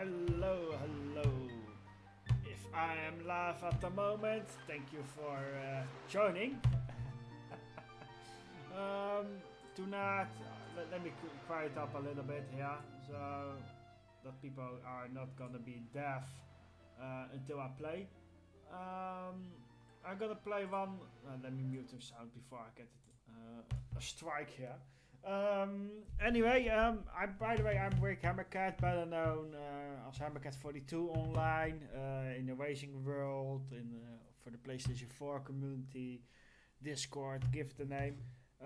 Hello, hello. If I am live at the moment, thank you for uh, joining. um, do not, let, let me quiet up a little bit here, so that people are not gonna be deaf uh, until I play. Um, I'm gonna play one. Uh, let me mute the sound before I get uh, a strike here. Um, anyway, um, I'm by the way I'm Rick Hammercat, better known uh, as Hammercat42 online uh, in the racing world, in uh, for the PlayStation 4 community, Discord, give the name.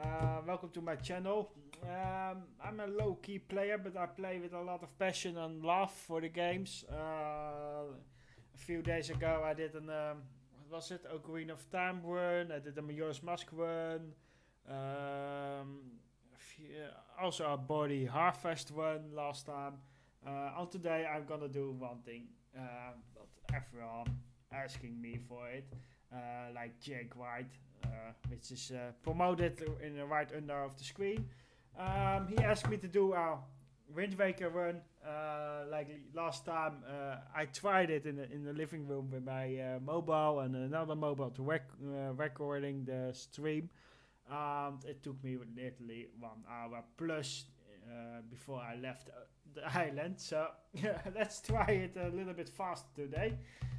Uh, welcome to my channel. Um, I'm a low-key player, but I play with a lot of passion and love for the games. Uh, a few days ago, I did an um, what was it? Ocarina of Time run. I did a Majora's Mask run. Um, a also a Body Harvest one last time. Uh, and today I'm gonna do one thing, uh, but everyone asking me for it, uh, like Jake White, uh, which is uh, promoted in the right under of the screen. Um, he asked me to do a Wind Waker run. Uh, like last time, uh, I tried it in the, in the living room with my uh, mobile and another mobile to rec- uh, recording the stream. Um, it took me literally one hour plus uh, before I left uh, the island. So let's try it a little bit faster today.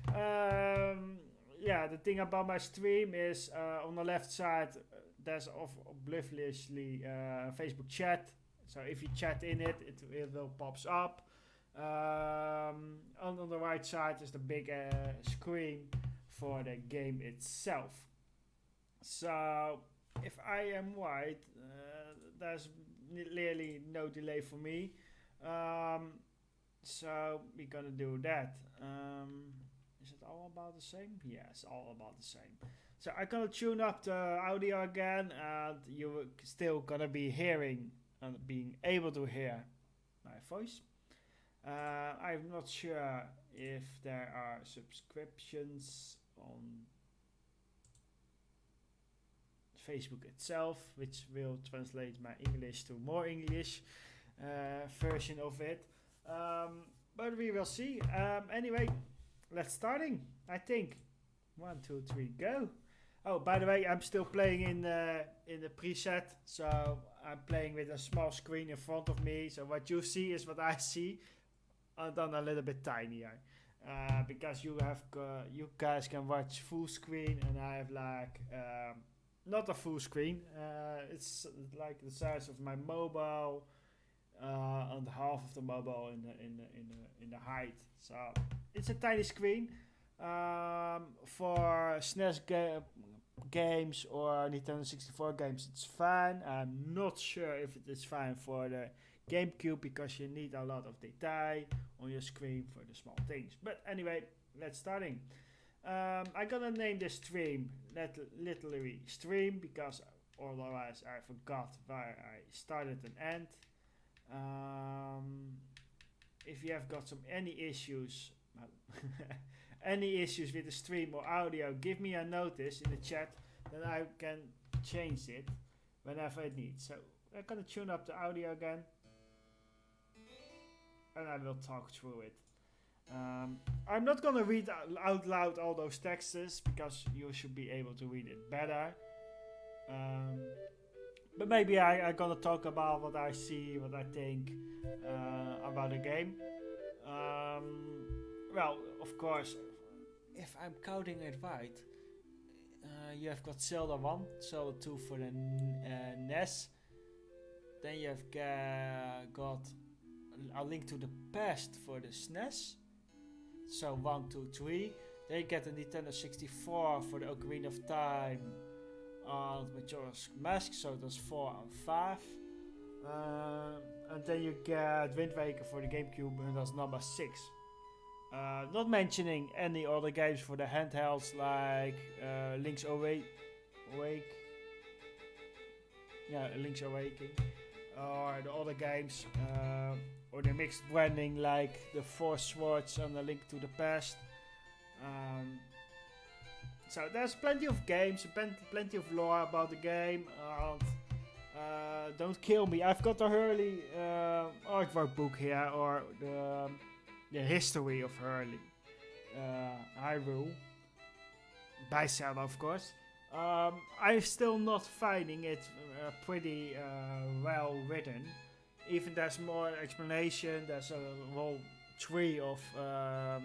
Um, yeah, the thing about my stream is uh, on the left side uh, there's obliviously uh, Facebook chat. So if you chat in it, it, it will pops up. Um, on, on the right side is the big uh, screen for the game itself. So if I am right, uh, there's clearly no delay for me. Um, so we're gonna do that. Um, is it all about the same? Yes, all about the same. So I'm gonna tune up the audio again, and you're still gonna be hearing and being able to hear my voice. Uh, I'm not sure if there are subscriptions on Facebook itself, which will translate my English to more English uh, version of it. Um, but we will see. Um, anyway, let's starting. I think one, two, three, go. Oh, by the way, I'm still playing in the in the preset, so I'm playing with a small screen in front of me. So what you see is what I see, and then a little bit tinier. Uh, because you have uh, you guys can watch full screen, and I have like um, not a full screen. Uh, it's like the size of my mobile, uh, and half of the mobile in the in the in the in the height. So it's a tiny screen. Um, for SNES ga- games or Nintendo 64 games, it's fine. I'm not sure if it is fine for the GameCube because you need a lot of detail on your screen for the small things. But anyway, let's starting. Um, I'm gonna name this stream lit- literally stream because otherwise I forgot where I started and end. Um, if you have got some any issues, any issues with the stream or audio, give me a notice in the chat, then I can change it whenever it needs. So I'm gonna tune up the audio again, and I will talk through it. Um, I'm not gonna read out- loud all those texts because you should be able to read it better. Um, but maybe I, I'm gonna talk about what I see, what I think uh, about the game. Um, well, of course, if I'm counting it right, uh, you have got Zelda 1, Zelda 2 for the uh, NES. Then you have got A Link to the Past for the SNES. So 1, 2, 3. Then you get the Nintendo 64 for the Ocarina of Time and Majora's Mask, so that's 4 and 5. Uh, and then you get Wind Waker for the GameCube, and that's number 6. Uh, not mentioning any other games for the handhelds like uh, Link's Awake, Awake, yeah, Link's Awakening, or the other games, uh, or the mixed branding like the Four Swords and the Link to the Past. Um, so there's plenty of games, plenty of lore about the game. And, uh, don't kill me. I've got the Hurley uh, artwork book here, or the um, the history of Hurley, uh, Hyrule, by Zelda, of course. Um, I'm still not finding it uh, pretty uh, well written. Even there's more explanation. There's a whole tree of um,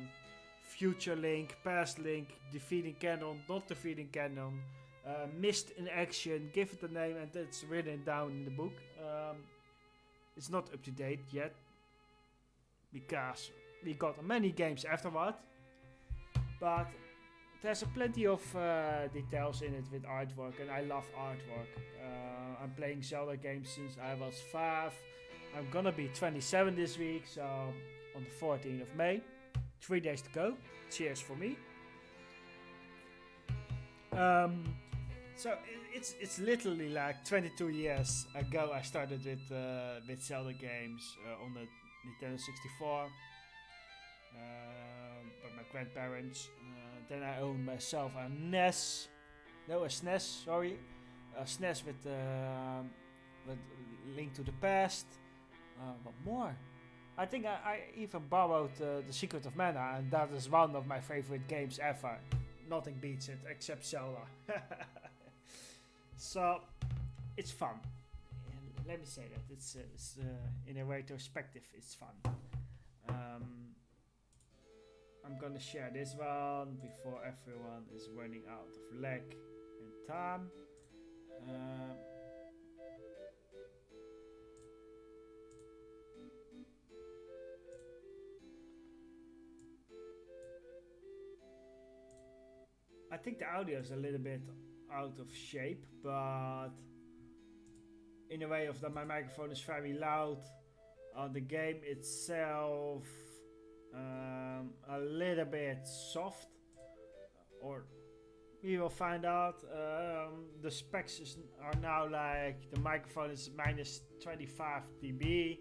future link, past link, defeating Ganon, not defeating Ganon, uh, missed in action, give it a name, and it's written down in the book. Um, it's not up to date yet because we got many games afterward, but there's a plenty of uh, details in it with artwork, and I love artwork. Uh, I'm playing Zelda games since I was five. I'm gonna be 27 this week, so on the 14th of May, three days to go. Cheers for me. Um, so it's it's literally like 22 years ago I started with uh, with Zelda games uh, on the Nintendo 64 uh, by my grandparents. Uh, then I owned myself a NES, no a SNES, sorry, a SNES with uh, with Link to the Past. Uh, what more? I think I, I even borrowed uh, The Secret of Mana, and that is one of my favorite games ever. Nothing beats it except Zelda. so, it's fun. Let me say that it's, uh, it's uh, in a retrospective, it's fun. Um, I'm gonna share this one before everyone is running out of lag and time. Uh, I think the audio is a little bit out of shape, but in a way of that my microphone is very loud. On the game itself, um, a little bit soft, or we will find out. Um, the specs is, are now like the microphone is minus 25 dB.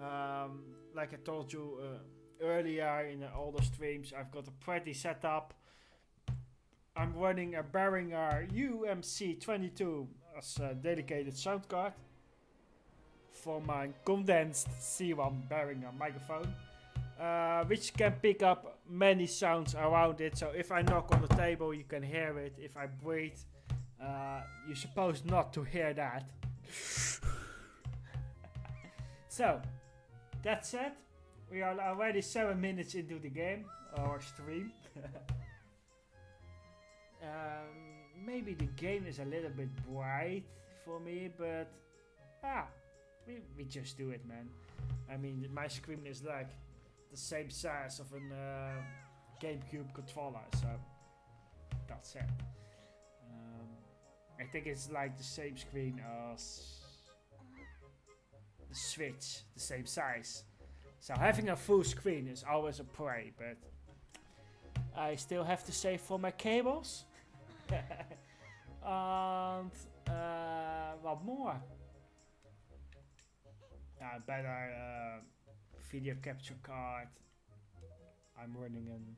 Um, like I told you uh, earlier in all the older streams, I've got a pretty setup. I'm running a Behringer UMC22 as a dedicated sound card for my condensed C1 Behringer microphone, uh, which can pick up many sounds around it. So if I knock on the table, you can hear it. If I breathe, uh, you're supposed not to hear that. so, that said, we are already 7 minutes into the game, or stream. Um, maybe the game is a little bit bright for me, but ah, we, we just do it, man. I mean, my screen is like the same size of a uh, GameCube controller, so that's it. Um, I think it's like the same screen as the Switch, the same size. So having a full screen is always a prey, but I still have to save for my cables. and uh, what more? Yeah, better uh, video capture card. I'm running an.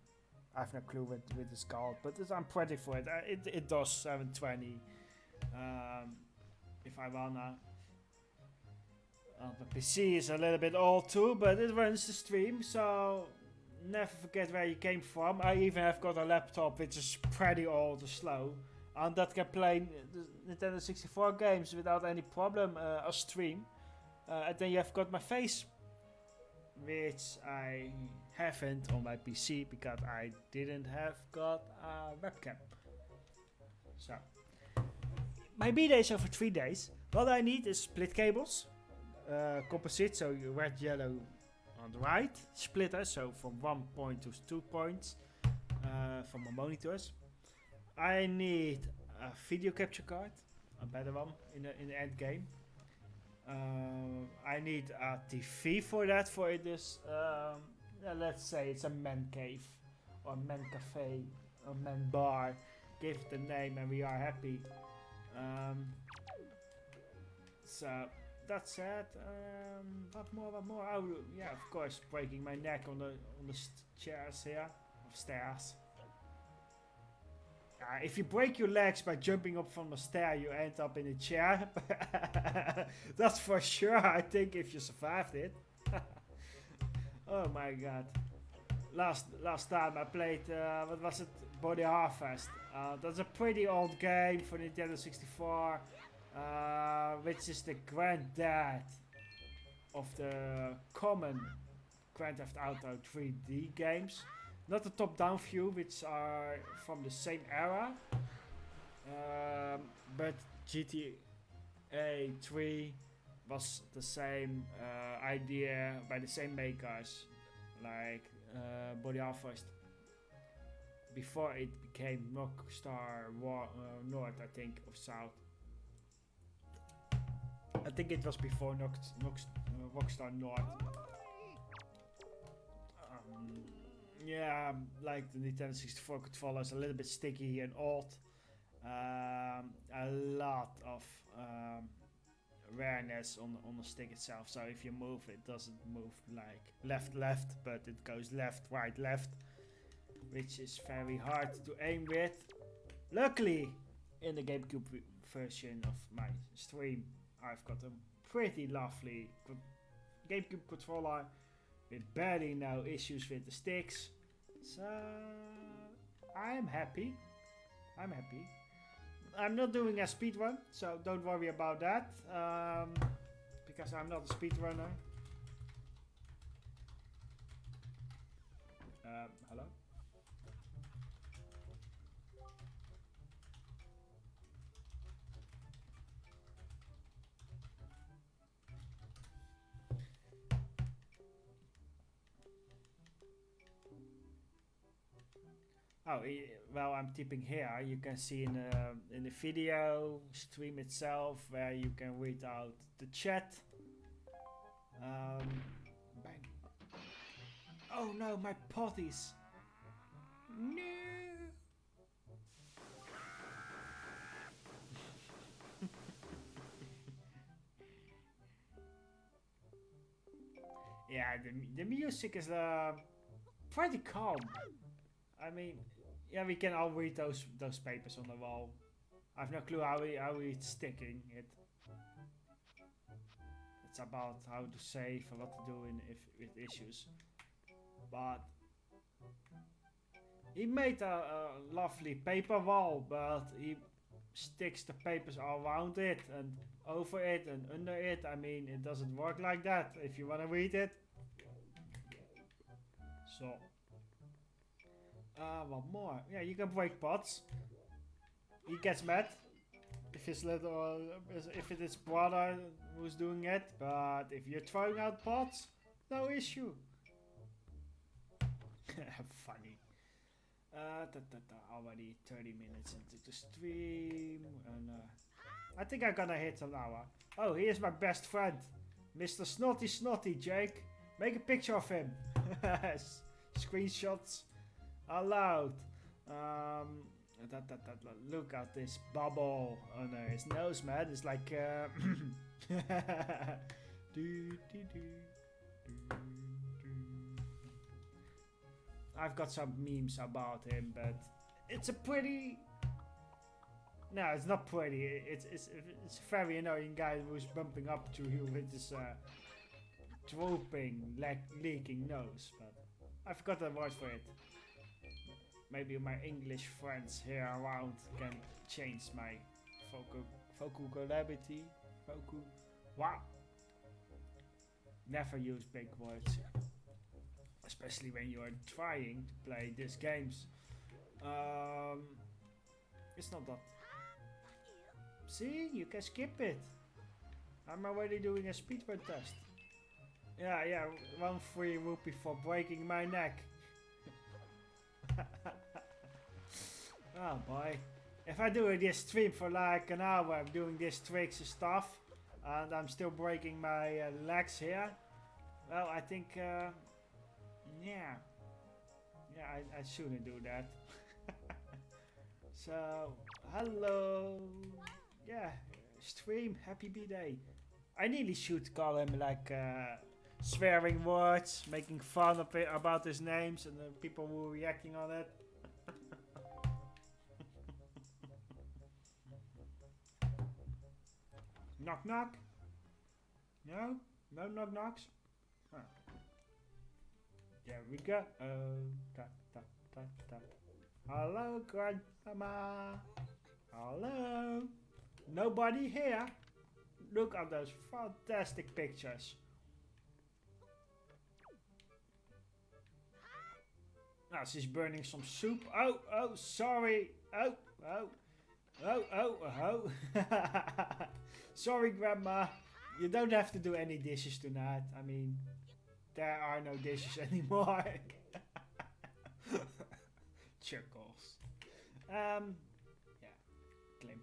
I have no clue what with it's called, but I'm pretty for it. Uh, it it does 720. Um, if I wanna. Uh, the PC is a little bit old too, but it runs the stream, so never forget where you came from. I even have got a laptop which is pretty old and slow. And that can play Nintendo 64 games without any problem uh, a stream. Uh, and then you have got my face, which I haven't on my PC because I didn't have got a webcam. So, my B days are for three days. What I need is split cables, uh, composite, so red, yellow, on the right splitter, so from one point to two points uh, from my monitors. I need a video capture card, a better one in the, in the end game. Uh, I need a TV for that, for this, um, let's say it's a man cave, or man cafe, or man bar. Give it a name and we are happy. Um, so that said, um, what more, what more? Oh, yeah, of course, breaking my neck on the on the chairs here, of stairs. Uh, if you break your legs by jumping up from a stair, you end up in a chair. That's for sure, I think, if you survived it. oh my god. last last time I played, uh, what was it? Body Harvest. Uh, that's a pretty old game for Nintendo 64, uh, which is the granddad of the common Grand Theft Auto 3D games. Not the top-down view, which are from the same era, um, but GTA 3 was the same uh, idea by the same makers, like uh, Body Harvest. Before it became Rockstar War, uh, North, I think, or South. I think it was before Nox, Nox, uh, Rockstar North. Um, yeah, like the Nintendo 64 controller is a little bit sticky and old. Um, a lot of um, awareness on on the stick itself. So if you move, it doesn't move like left left, but it goes left right left, which is very hard to aim with. Luckily, in the GameCube version of my stream, I've got a pretty lovely GameCube controller with barely no issues with the sticks. So I'm happy. I'm happy. I'm not doing a speed run, so don't worry about that. Um, because I'm not a speedrunner. Um, hello? Oh, well, I'm typing here. You can see in the, in the video stream itself where you can read out the chat. Um, bang. Oh no, my potties. No. yeah, the, the music is uh, pretty calm. I mean, yeah, we can all read those those papers on the wall. I've no clue how we how it's sticking it. It's about how to save and what to do in if with issues. But he made a, a lovely paper wall, but he sticks the papers all around it and over it and under it. I mean, it doesn't work like that if you want to read it. So. Uh, what more? Yeah, you can break pots. He gets mad if his little, if it is brother who's doing it. But if you're throwing out pots, no issue. Funny. Uh, da, da, da, already 30 minutes into the stream, and uh, I think I'm gonna hit an hour. Oh, here's my best friend, Mr. Snotty Snotty Jake. Make a picture of him. Screenshots allowed. Um, look at this bubble under his nose, man. It's like. Uh, I've got some memes about him, but it's a pretty. No, it's not pretty. It's it's it's a very annoying guy who's bumping up to you with this uh, drooping, like leaking nose. But I forgot the word for it maybe my English friends here around can change my vocal vocabulary. Vocal. Wow. Never use big words, especially when you are trying to play these games. Um, it's not that. See, you can skip it. I'm already doing a speedrun test. Yeah, yeah, one free rupee for breaking my neck. oh boy. If I do this stream for like an hour, I'm doing this tricks and stuff, and I'm still breaking my uh, legs here, well, I think, uh, yeah, yeah, I, I shouldn't do that. so, hello, yeah, stream, happy B-Day. I nearly should call him like uh, swearing words, making fun of it about his names, and the people who were reacting on it. Knock knock? No? No knock knocks? Huh. There we go. Oh, uh, tap, tap, tap, tap. Hello, Grandmama. Hello. Nobody here. Look at those fantastic pictures. Now she's burning some soup. Oh, oh, sorry. Oh, oh, oh, oh, oh. sorry, Grandma. You don't have to do any dishes tonight. I mean, there are no dishes anymore. Chuckles. Um, yeah. Glimp,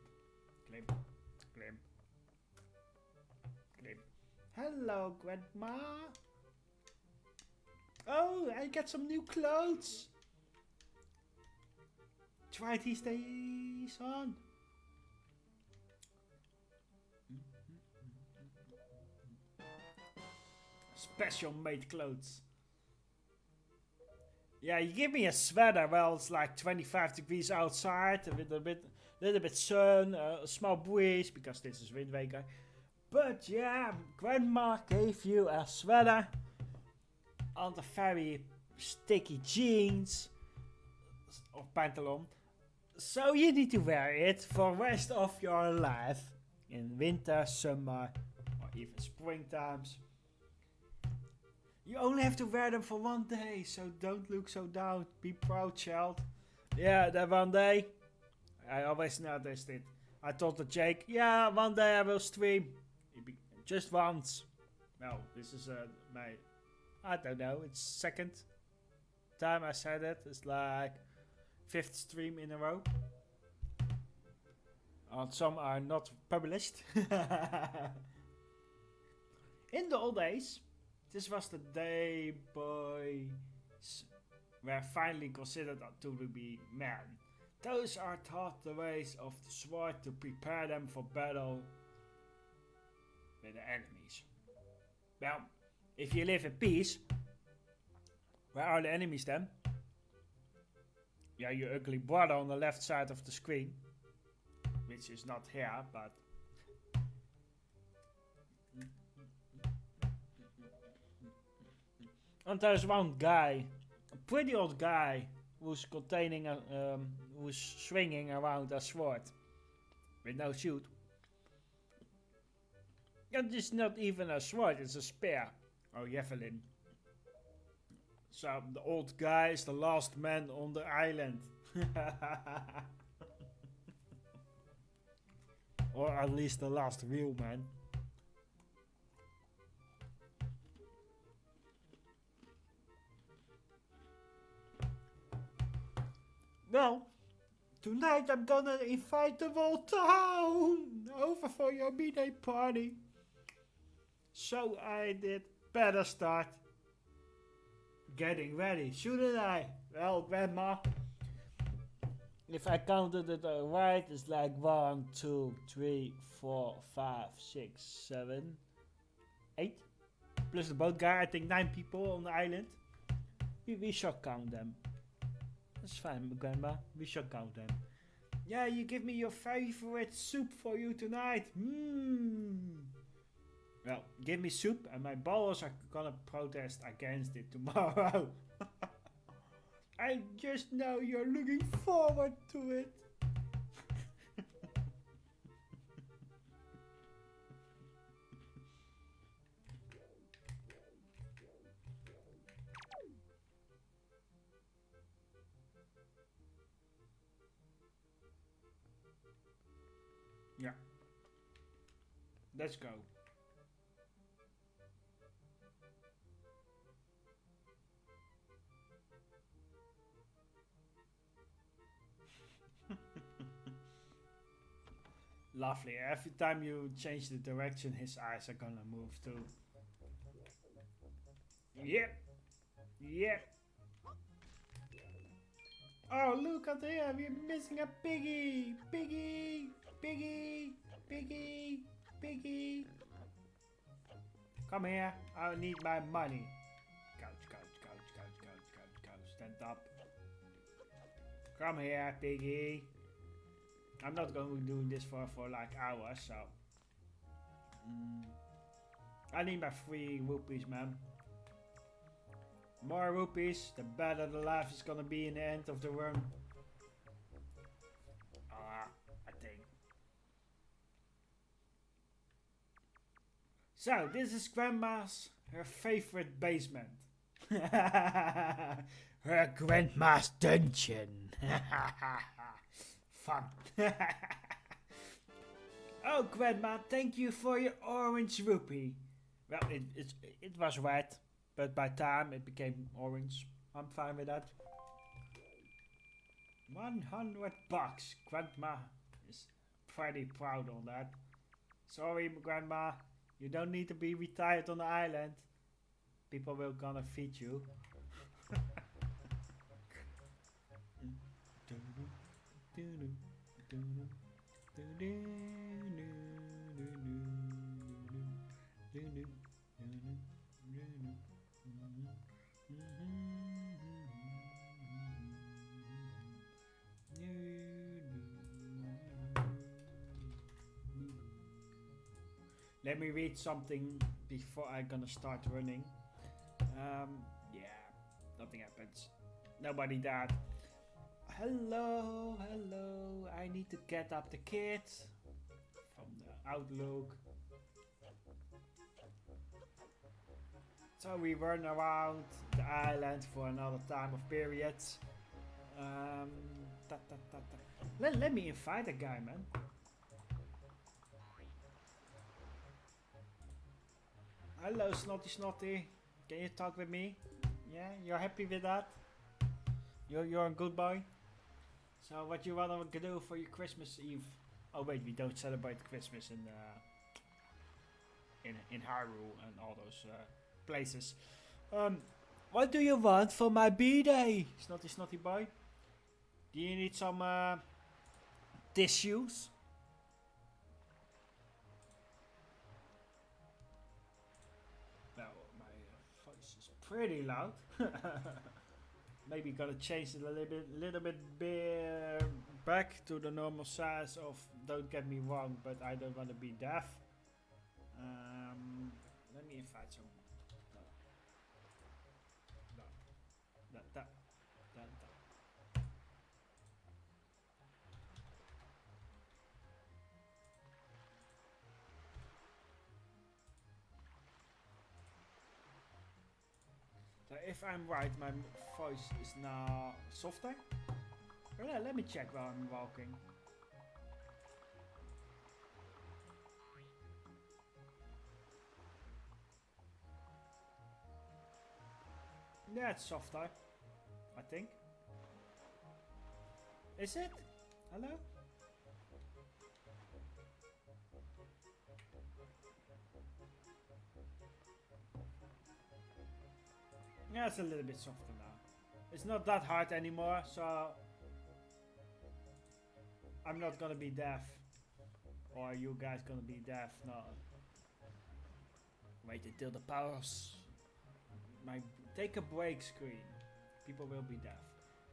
glimp, glimp, glimp. Hello, Grandma. Oh, I got some new clothes. Try these days on. Special made clothes. Yeah, you give me a sweater. Well, it's like 25 degrees outside, a little bit, little bit sun, uh, a small breeze because this is Wind Waker. But yeah, Grandma gave you a sweater on the very sticky jeans or pantalon. So you need to wear it for rest of your life in winter, summer, or even spring times. You only have to wear them for one day, so don't look so down. Be proud, child. Yeah, that one day. I always noticed it. I told the Jake, yeah, one day I will stream. Just once. Well, this is uh, my, I don't know, it's second time I said it. It's like fifth stream in a row. And some are not published. in the old days, this was the day boys were finally considered to be men. Those are taught the ways of the sword to prepare them for battle with the enemies. Well, if you live in peace, where are the enemies then? Yeah, your ugly brother on the left side of the screen. Which is not here, but... And there's one guy, a pretty old guy, who's containing a, um, who's swinging around a sword with no shield. And it's not even a sword, it's a spear or javelin. So the old guy is the last man on the island. or at least the last real man. Well, tonight I'm gonna invite the whole town over for your birthday party. So I did better start getting ready, shouldn't I? Well, Grandma, if I counted it right, it's like one, two, three, four, five, six, seven, eight. Plus the boat guy, I think nine people on the island. We, we shall count them. That's fine, Grandma. We shall count them. Yeah, you give me your favorite soup for you tonight. Mmm. Well, give me soup and my balls are gonna protest against it tomorrow. I just know you're looking forward to it. Let's go. Lovely. Every time you change the direction, his eyes are gonna move too. Yep. Yep. Oh, look at here. We're missing a piggy. Piggy. Piggy. Piggy. Piggy. Come here. I need my money. Couch, couch, couch, couch, couch, couch, couch. Stand up. Come here, piggy. I'm not going to be doing this for, for like hours, so... Mm, I need my three rupees, man. More rupees, the better the life is gonna be in the end of the run. So, this is Grandma's, her favorite basement. her Grandma's dungeon. Fun. oh, Grandma, thank you for your orange rupee. Well, it, it, it was red, but by time it became orange. I'm fine with that. 100 bucks. Grandma is pretty proud on that. Sorry, Grandma. You don't need to be retired on the island. People will gonna feed you. Let me read something before I'm gonna start running. Um, yeah, nothing happens. Nobody died. Hello, hello. I need to get up the kit from the Outlook. So we run around the island for another time of period. Um, ta ta ta. Let, let me invite a guy, man. Hello, Snotty Snotty. Can you talk with me? Yeah, you're happy with that? You're, you're a good boy? So what you wanna do for your Christmas Eve? Oh wait, we don't celebrate Christmas in uh, in in Hyrule and all those uh, places. Um, what do you want for my b-day, snotty snotty boy? Do you need some uh, tissues? Pretty loud. maybe gonna change it a little bit, little bit back to the normal size of. Don't get me wrong, but I don't want to be deaf. Um, let me invite some. If I'm right, my voice is now softer. Well, let me check while I'm walking. Yeah, it's softer. I think. Is it? Hello? Yeah, it's a little bit softer now. It's not that hard anymore, so I'm not gonna be deaf. Or you guys gonna be deaf, no. Wait until the powers my take a break screen. People will be deaf.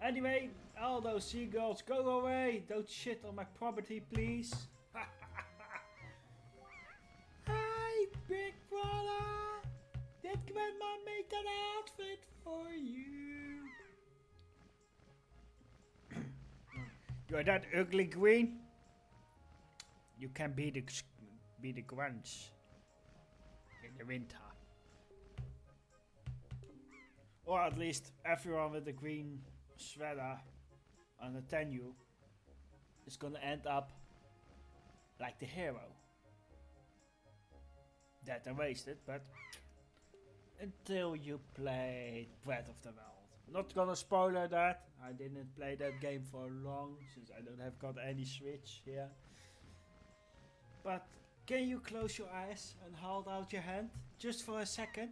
Anyway, all those seagulls, go away! Don't shit on my property, please. Hi, big brother! Did grandma make that outfit for you? You're that ugly green? You can be the be the grunge in the winter. Or at least everyone with a green sweater on a tenue is gonna end up like the hero. Dead and wasted, but until you play Breath of the Wild. Not gonna spoiler that. I didn't play that game for long since I don't have got any Switch here. But can you close your eyes and hold out your hand just for a second?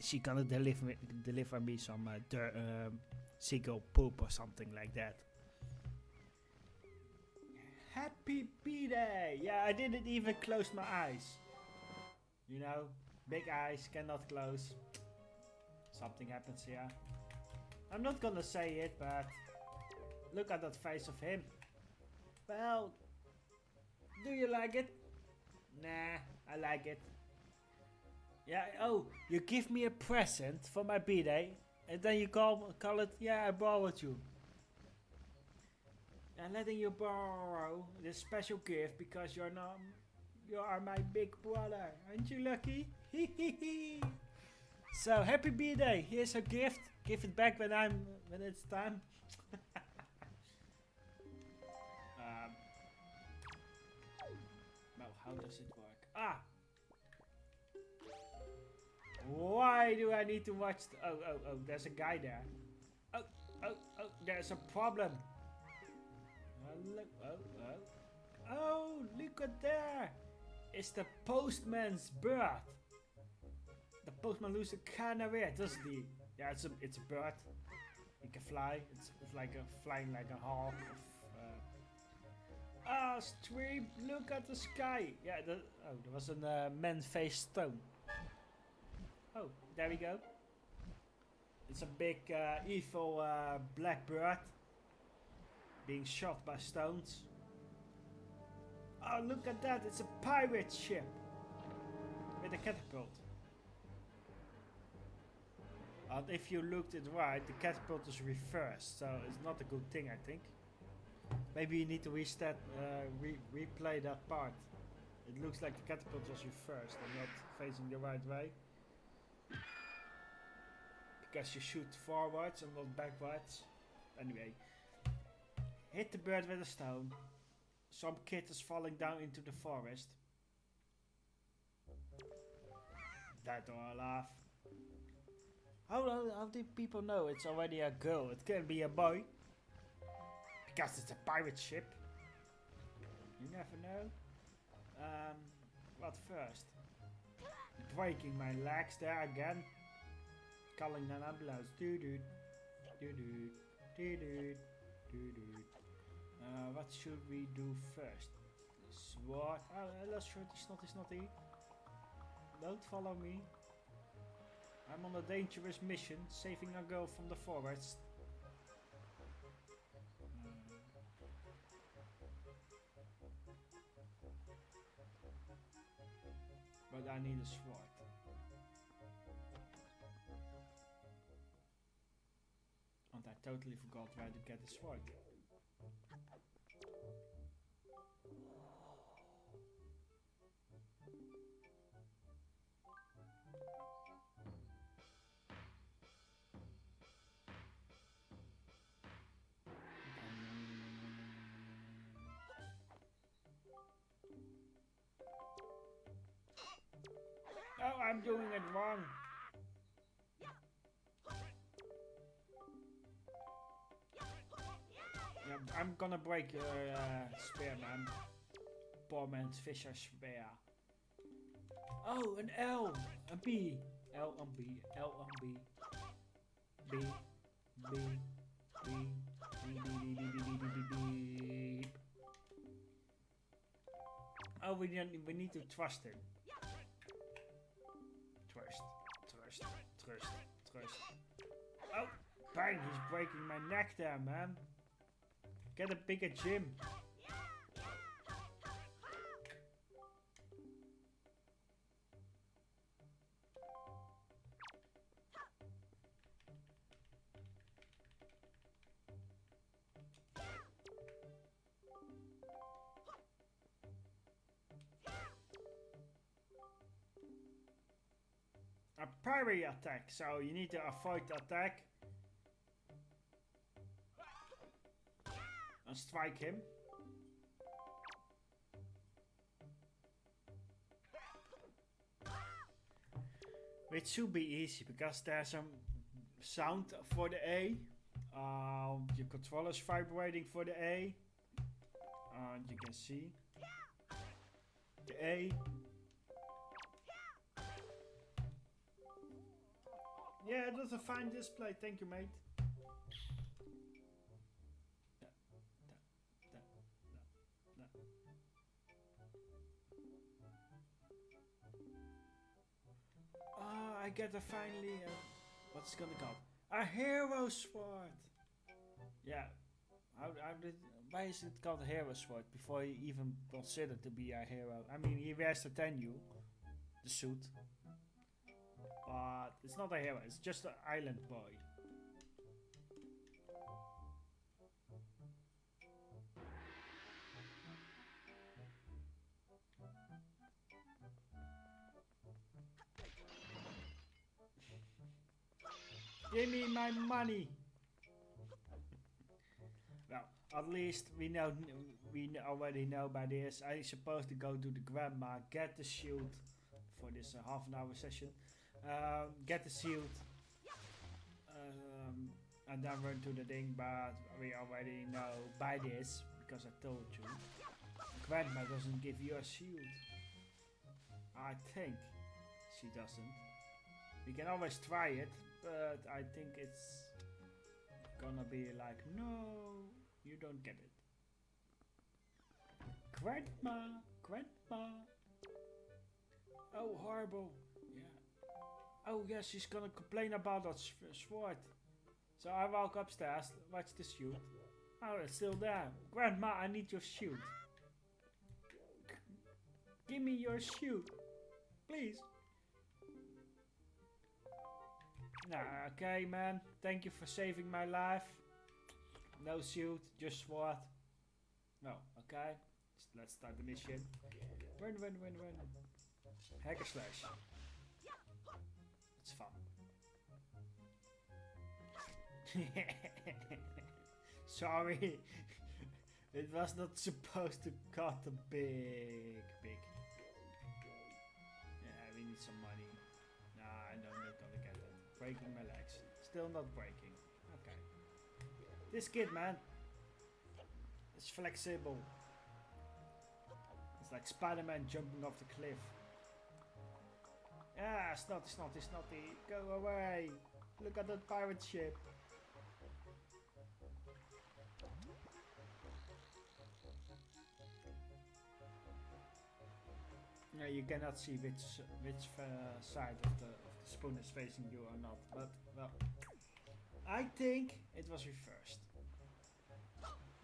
she gonna deliver me, deliver me some uh, dir- um, seagull poop or something like that. Happy B-Day! Yeah, I didn't even close my eyes. You know, big eyes cannot close. Something happens here. I'm not gonna say it, but look at that face of him. Well, do you like it? Nah, I like it. Yeah, oh, you give me a present for my birthday, and then you call call it, yeah, I borrowed you. And letting you borrow this special gift because you're not, you are my big brother. Aren't you lucky? so happy birthday! Here's a gift. Give it back when I'm when it's time. um, well, how does it work? Ah. Why do I need to watch? th- oh, oh, oh! There's a guy there. Oh, oh, oh! There's a problem. Oh, look! Oh, oh! Oh, look at there! It's the postman's bird. The postman loses a canary, doesn't he? Yeah, it's a it's a bird. It can fly. It's, like a flying like a hawk. Of, uh, ah, stream! Look at the sky. Yeah. The, oh, there was a uh, man-faced stone. Oh, there we go. It's a big uh, evil uh, black bird being shot by stones. Oh, look at that! It's a pirate ship with a catapult. And if you looked it right, the catapult is reversed, so it's not a good thing, I think. Maybe you need to restart, uh, re replay that part. It looks like the catapult was reversed and not facing the right way. Because you shoot forwards and not backwards. Anyway. Hit the bird with a stone. Some kid is falling down into the forest. Dead or alive. How, how, how do people know it's already a girl? It can be a boy. Because it's a pirate ship. You never know. Um, what first? Breaking my legs there again. Calling an ambulance. Doo doo. Doo doo. Doo doo. Doo doo. Uh, what should we do first? Sword. Oh, uh, let's shoot the snotty snotty. Don't follow me. I'm on a dangerous mission, saving a girl from the forest. Hmm. But I need a sword. And I totally forgot where to get a sword. I'm doing it wrong. Yeah, I'm gonna break your uh, spear, man. Man's fisher spear. Oh, an L, a B, L and B, L and B, B, B, B, B, B, B, B, B, B, B, B, B. Oh, we need we need to trust him. Trust, trust. Oh, bang! He's breaking my neck there, man. Get a bigger gym. A parry attack, so you need to avoid the attack. And strike him. Which should be easy because there's some sound for the A. Um, your controller is vibrating for the A. And you can see the A. Yeah, it was a fine display. Thank you, mate. Ah, I get a finally. Uh, what's it gonna call? A hero sword. Yeah. How, how did? Why is it called a hero sword before you even consider to be a hero? I mean, he wears the tenue, the suit. But it's not a hero, it's just an island boy. Give me my money. well, at least we know we already know by this. I'm supposed to go to the grandma, get the shield for this uh, half an hour session. Um, get the shield. Um, and then run to the thing, but we already know by this because I told you. Grandma doesn't give you a shield. I think she doesn't. We can always try it, but I think it's gonna be like, no, you don't get it. Grandma, grandma. Oh, horrible. Oh, yeah, she's gonna complain about that uh, sword. So I walk upstairs, watch the shoot. Oh, it's still there. Grandma, I need your shoot. Give me your shoot. Please. Nah, okay, man. Thank you for saving my life. No suit, just sword. No, okay. Let's start the mission. Run, run, run, run. Hack and slash. Sorry. it was not supposed to cut a big, big. Yeah, we need some money. Nah, I not gonna get it. Breaking my legs. Still not breaking. Okay. This kid, man. It's flexible. It's like Spider-Man jumping off the cliff. Ah, snotty, snotty, snotty. Go away. Look at that pirate ship. Yeah, you cannot see which which uh, side of the, of the spoon is facing you or not, but well, I think it was reversed.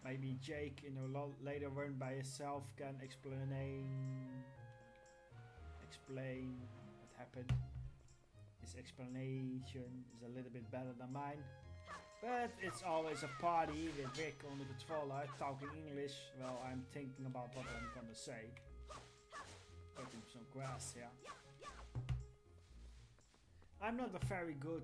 Maybe Jake in a lo- later run by himself can explain explain what happened. His explanation is a little bit better than mine. But it's always a party with Rick on the controller talking English. Well, I'm thinking about what I'm gonna say. Some grass, yeah. I'm not a very good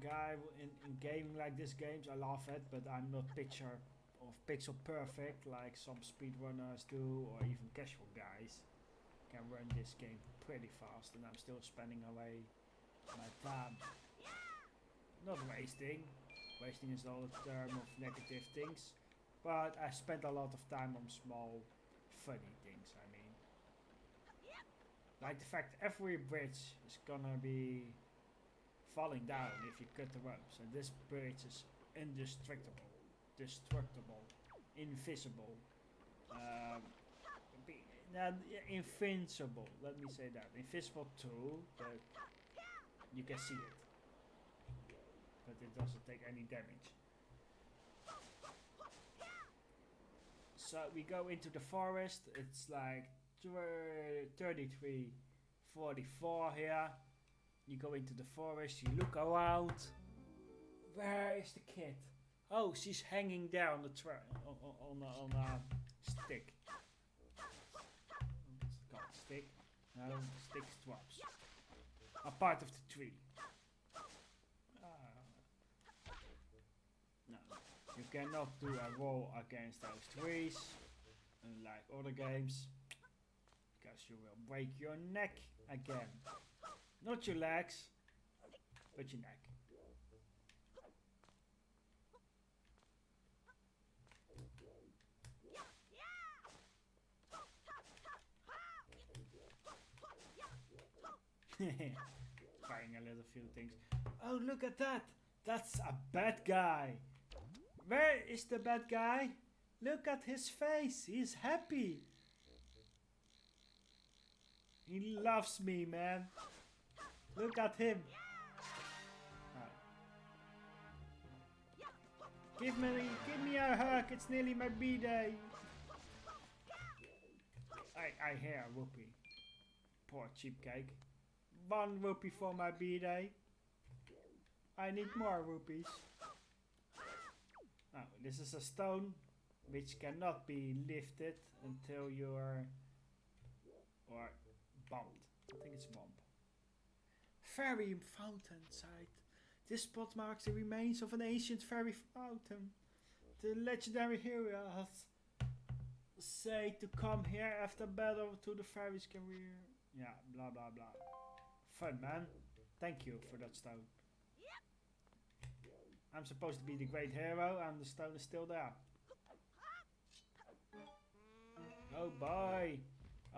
guy in, in gaming like this games. I love it, but I'm not picture of pixel perfect like some speedrunners do, or even casual guys can run this game pretty fast, and I'm still spending away my time. Not wasting. Wasting is all a term of negative things, but I spent a lot of time on small, funny like the fact every bridge is gonna be falling down if you cut the ropes, and this bridge is indestructible, destructible, invisible, um, be, not invincible. Let me say that invisible too, but you can see it, but it doesn't take any damage. So we go into the forest. It's like 33, 44 here. You go into the forest. You look around. Where is the kid? Oh, she's hanging there on the tra- on, on, on, a, stick. It's stick. No, stick drops. A part of the tree. Ah. No, you cannot do a roll against those trees, unlike other games, because you will break your neck again. Not your legs, but your neck. Trying a little few things. Oh, look at that! That's a bad guy. Where is the bad guy? Look at his face. He's happy. He loves me, man. Look at him. Give me, give me a hug. It's nearly my b-day. I, I hear Whoopi. Poor cheap cake. one rupee for my b-day. I need more rupees. Now, this is a stone which cannot be lifted until you're or bumped. I think it's bump. Fairy fountain site. This spot marks the remains of an ancient fairy fountain. The legendary hero has say to come here after battle to the fairy's career. Yeah, blah blah blah. Fun man. Thank you for that stone. I'm supposed to be the great hero and the stone is still there. Oh boy.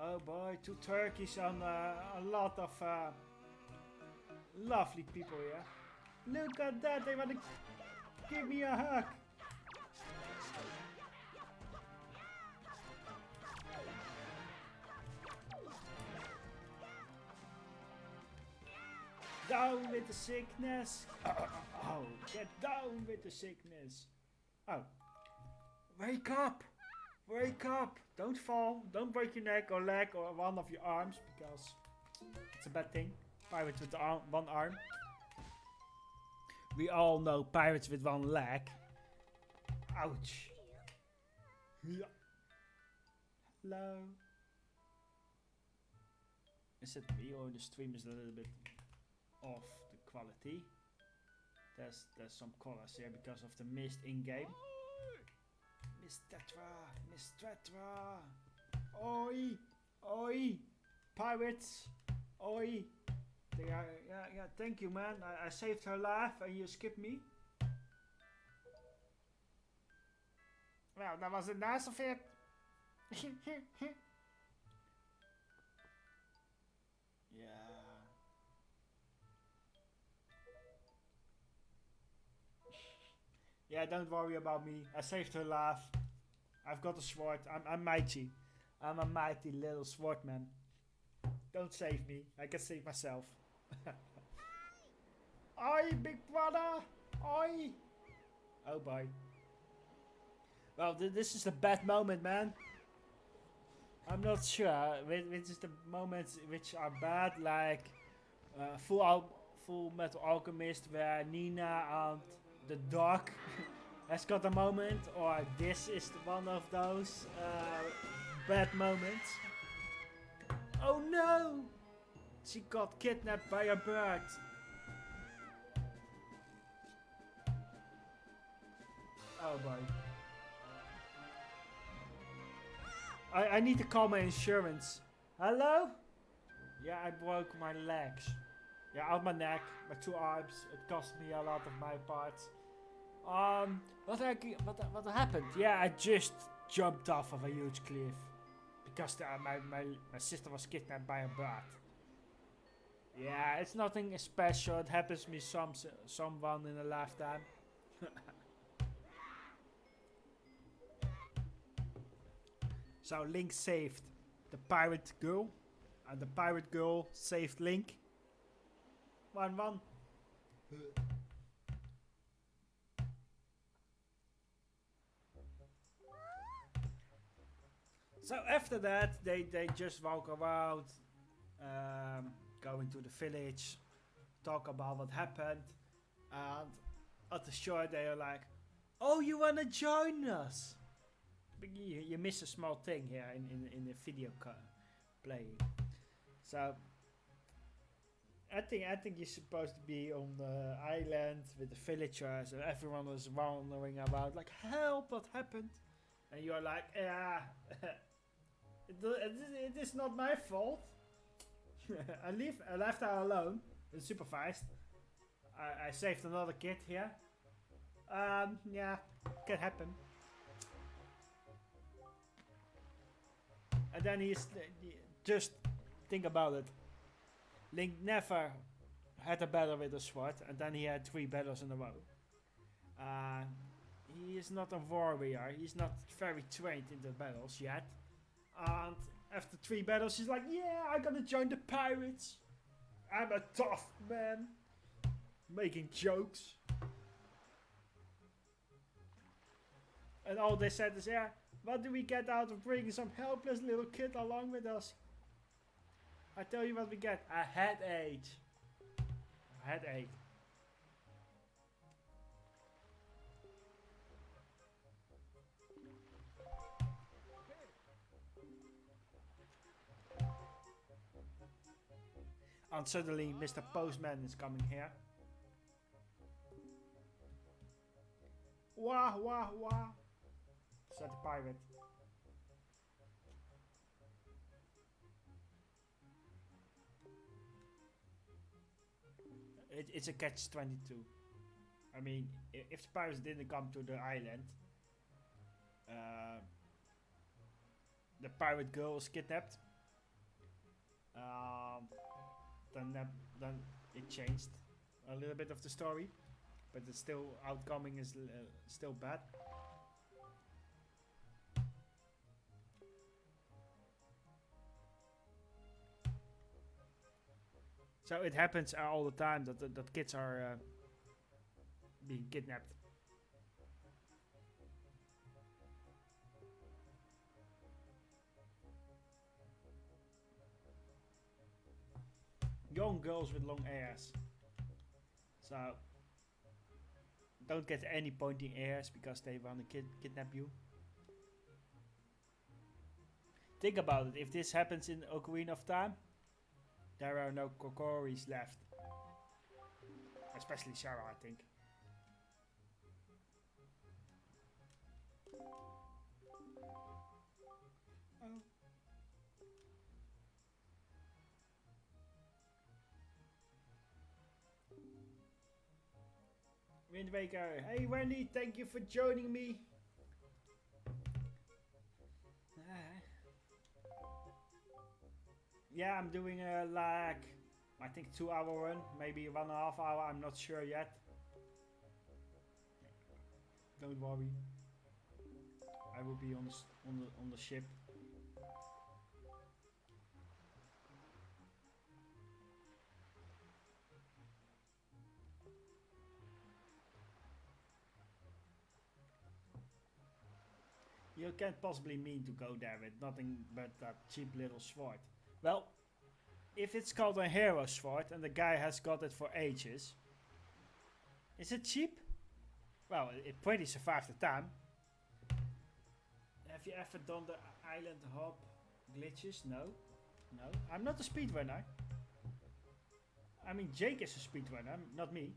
Oh boy, two turkeys and uh, a lot of uh, lovely people here. Look at that, they want to give me a hug. Down with the sickness. Oh, get down with the sickness. Oh. Wake up. Wake up. Don't fall. Don't break your neck or leg or one of your arms because it's a bad thing. Pirates with arm, one arm. We all know pirates with one leg. Ouch. Yeah. Hello. Is it me or the stream is a little bit off the quality? There's there's some colors here because of the mist in game. Miss Tetra, Miss Tetra. Oi, oi, pirates, oi. They are, yeah, yeah, thank you, man. I, I saved her life and you skipped me. Well, that was a nice of it. Yeah, don't worry about me. I saved her life. I've got a sword. I'm, I'm mighty. I'm a mighty little swordman. Don't save me. I can save myself. Oi, big brother! Oi! Oh boy. Well, th this is a bad moment, man. I'm not sure which is the moments which are bad, like uh, Full Al Full Metal Alchemist, where Nina and the dog has got a moment, or this is one of those uh, bad moments. Oh no! She got kidnapped by a bird. Oh boy. I, I need to call my insurance. Hello? Yeah, I broke my legs. Yeah, out my neck, my two arms. It cost me a lot of my parts. Um, what, I, what, what happened? Yeah, I just jumped off of a huge cliff. Because the, my, my, my sister was kidnapped by a bird. Yeah, it's nothing special. It happens to me some someone in a lifetime. so Link saved the pirate girl, and the pirate girl saved Link. One one. So after that, they they just walk around. Um, going to the village, talk about what happened, and at the shore they are like, "Oh, you wanna join us?" But you, you miss a small thing here in in, in the video playing. So I think I think you're supposed to be on the island with the villagers, and everyone was wandering about like, "Help! What happened?" And you're like, "Yeah, it, it, it is not my fault." I leave I left her alone, unsupervised. I, I saved another kid here. Um, yeah, can happen. And then he's just think about it. Link never had a battle with a sword, and then he had three battles in a row. Uh, he is not a warrior. He's not very trained in the battles yet, and after three battles, she's like, yeah, I'm gonna join the pirates. I'm a tough man. Making jokes. And all they said is, yeah, what do we get out of bringing some helpless little kid along with us? I tell you what we get. A headache. A headache. And suddenly Mr. Postman is coming here. Wah wah wah. Said the pirate. It, it's a catch 22. I mean, if the pirates didn't come to the island, uh, the pirate girl was kidnapped. Um, then that, then it changed a little bit of the story, but the still outcoming is uh, still bad. So it happens all the time that that, kids are uh, being kidnapped. Young girls with long hairs. So don't get any pointing ears because they want to kid kidnap you. Think about it. If this happens in Ocarina of Time, there are no Kokiris left. Especially Saria, I think. Oh. Wind Waker. Hey Wendy, thank you for joining me. Yeah, I'm doing a like, I think two hour run, maybe one and a half hour, I'm not sure yet. Don't worry. I will be on the, on the, on the ship. You can't possibly mean to go there with nothing but that cheap little sword. Well, if it's called a hero sword and the guy has got it for ages, is it cheap? Well, it, pretty survived the time. Have you ever done the island hop glitches? No. No. I'm not a speedrunner. I mean, Jake is a speedrunner, not me.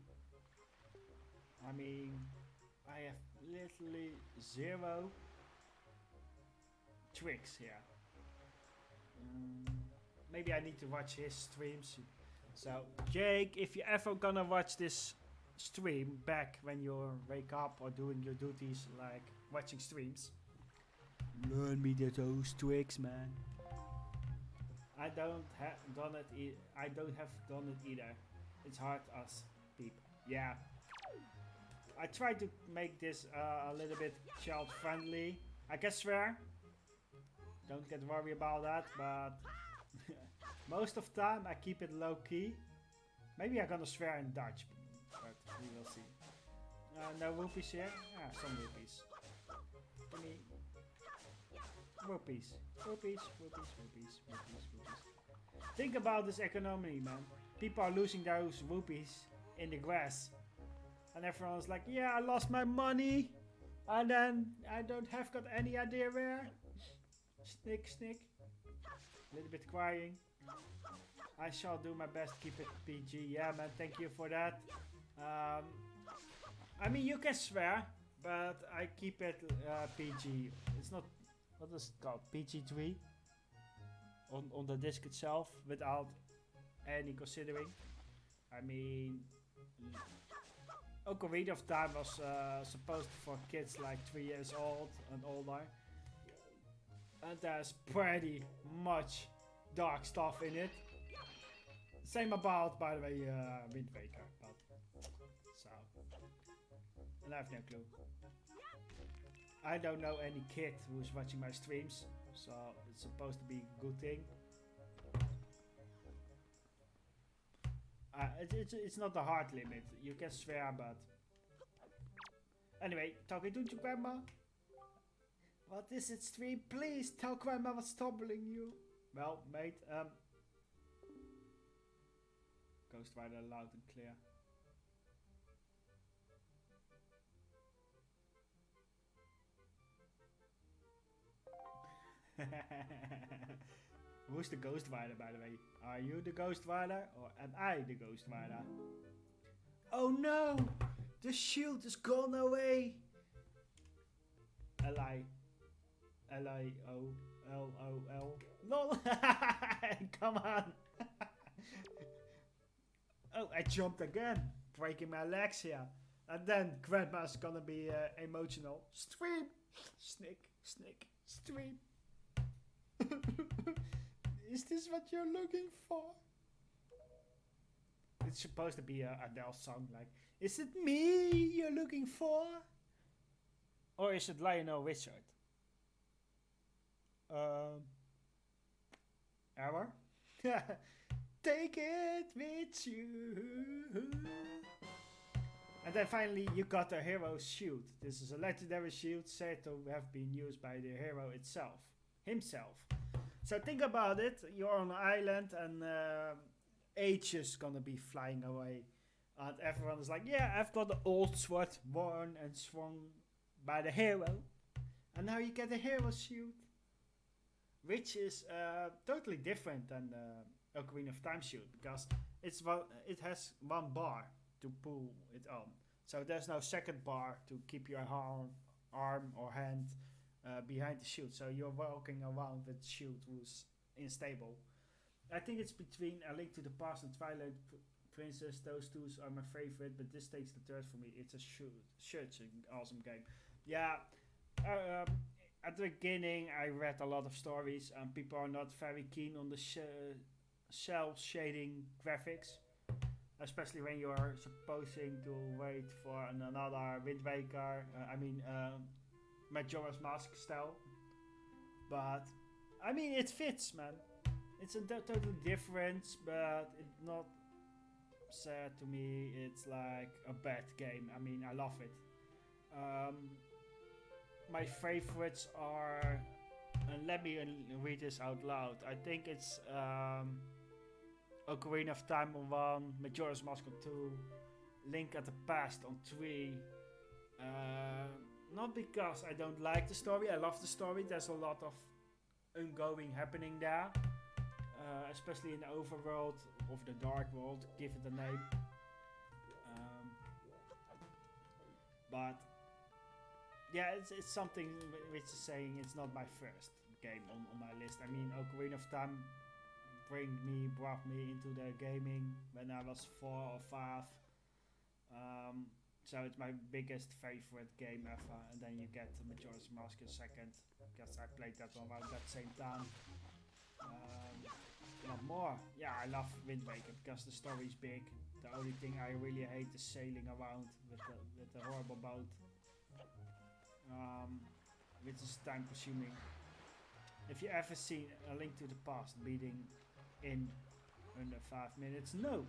I mean, I have literally zero tricks here. Mm, maybe I need to watch his streams. So, Jake, if you're ever gonna watch this stream back when you wake up or doing your duties, like watching streams, learn me those tricks, man. I don't have done it. E I don't have done it either. It's hard as people. Yeah. I try to make this uh, a little bit child friendly. I can swear. Don't get worried about that, but most of time I keep it low key. Maybe I'm gonna swear in Dutch, but we will see. Uh, no rupees here? Ah, some rupees. Give me rupees. Rupees, rupees, rupees, rupees, rupees. Think about this economy, man. People are losing those rupees in the grass. And everyone's like, yeah, I lost my money. And then I don't have got any idea where. Snick, snick. Little bit crying. I shall do my best to keep it PG. Yeah, man, thank you for that. Um, I mean, you can swear, but I keep it uh, PG. It's not, what is it called? PG3? On, on the disc itself, without any considering. I mean, Ocarina of Time was uh, supposed for kids like 3 years old and older. There's pretty much dark stuff in it. Same about, by the way, uh, Wind Waker. But, so, and I have no clue. I don't know any kid who's watching my streams, so it's supposed to be a good thing. Uh, it, it's, it's not the hard limit. You can swear, but... Anyway, talking to your grandma. What is it, stream? Please tell grandma what's troubling you. Well, mate, um... Ghost Rider loud and clear. Who's the Ghost Rider, by the way? Are you the Ghost Rider or am I the Ghost Rider? Oh no! The shield is gone away! L-I... L-I-O-L-O-L... LOL! Come on! oh, I jumped again! Breaking my legs here. And then Grandma's gonna be uh, emotional. Stream! Snick, snick, stream. Is this what you're looking for? It's supposed to be a Adele song like, Is it me you're looking for? Or is it Lionel Richard? Um, error? Take it with you. And then finally you got the hero's shield. This is a legendary shield said to have been used by the hero itself, himself. So think about it, you're on an island and uh, H is gonna be flying away. And everyone is like, yeah, I've got the old sword worn and swung by the hero. And now you get the hero shield. Which is uh, totally different than the Ocarina of Time shield because it's one, it has one bar to pull it on. So there's no second bar to keep your arm, arm or hand uh, behind the shield. So you're walking around with shield who's unstable. I think it's between A Link to the Past and Twilight Princess. Those two are my favorite, but this takes the third for me. It's a shoot, such an awesome game. Yeah, uh, um, at the beginning I read a lot of stories and people are not very keen on the sh cel shading graphics especially when you are supposing to wait for an, another Wind Waker, uh, I mean um, Majora's Mask style. But I mean it fits, man. It's a total difference, but it's not sad to me. It's like a bad game. I mean I love it. Um, my favorites are, and let me read this out loud. I think it's. Um, Ocarina of Time on 1, Majora's Mask on 2, Link at the Past on 3. Uh, not because I don't like the story, I love the story. There's a lot of ongoing happening there. Uh, especially in the overworld of the dark world, give it a name. Um, but yeah, it's, it's something which is saying it's not my first game on, on my list. I mean, Ocarina of Time bring me, brought me into the gaming when I was four or five. Um, so it's my biggest favorite game ever. And then you get Majora's Mask in second, because I played that one around that same time. Um, what more? Yeah, I love Wind Waker because the story is big. The only thing I really hate is sailing around with the, with the horrible boat. Um, which is time consuming. If you ever seen A Link to the Past beating in under 5 minutes? No.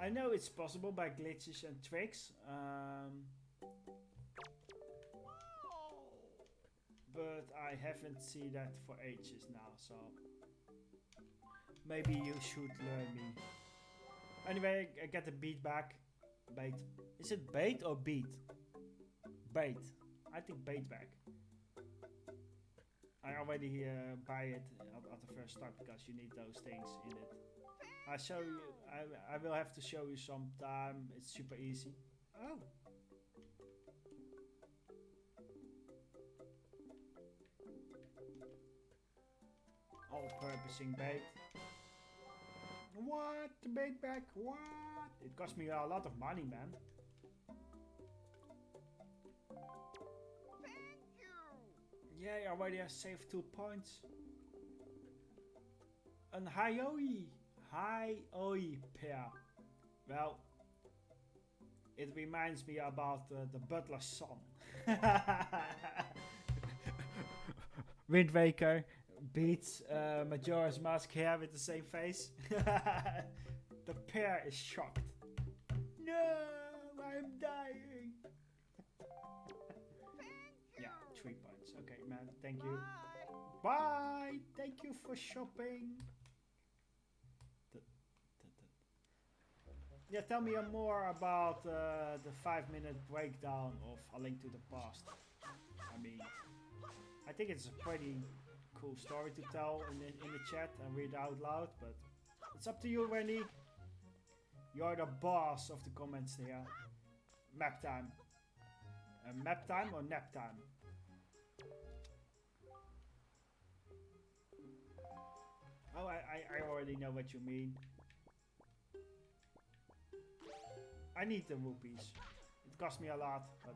I know it's possible by glitches and tricks. Um, but I haven't seen that for ages now, so maybe you should learn me. Anyway, I get the beat back. Bait. Is it bait or beat? Bait. I think bait back. I already uh, buy it at, at, the first start because you need those things in it. I show you. I I will have to show you sometime. It's super easy. Oh. All-purposing bait. What? The bait back? What? It cost me a lot of money, man. Yeah, already I saved two points. Een Hioi. Hioi pair. Well, it reminds me about uh, the butler's son. Wind Waker beats uh, Majora's Mask here with the same face. the pair is shocked. No, I'm dying. Thank you. Bye. Bye. Thank you for shopping. yeah, tell me more about uh, the five-minute breakdown of A Link to the Past. I mean, I think it's a pretty cool story to tell in the, in the chat and read out loud, but it's up to you, Wendy. You're the boss of the comments here. Map time. Uh, map time or nap time? Oh, I, I, already know what you mean. I need the rupees. It cost me a lot, but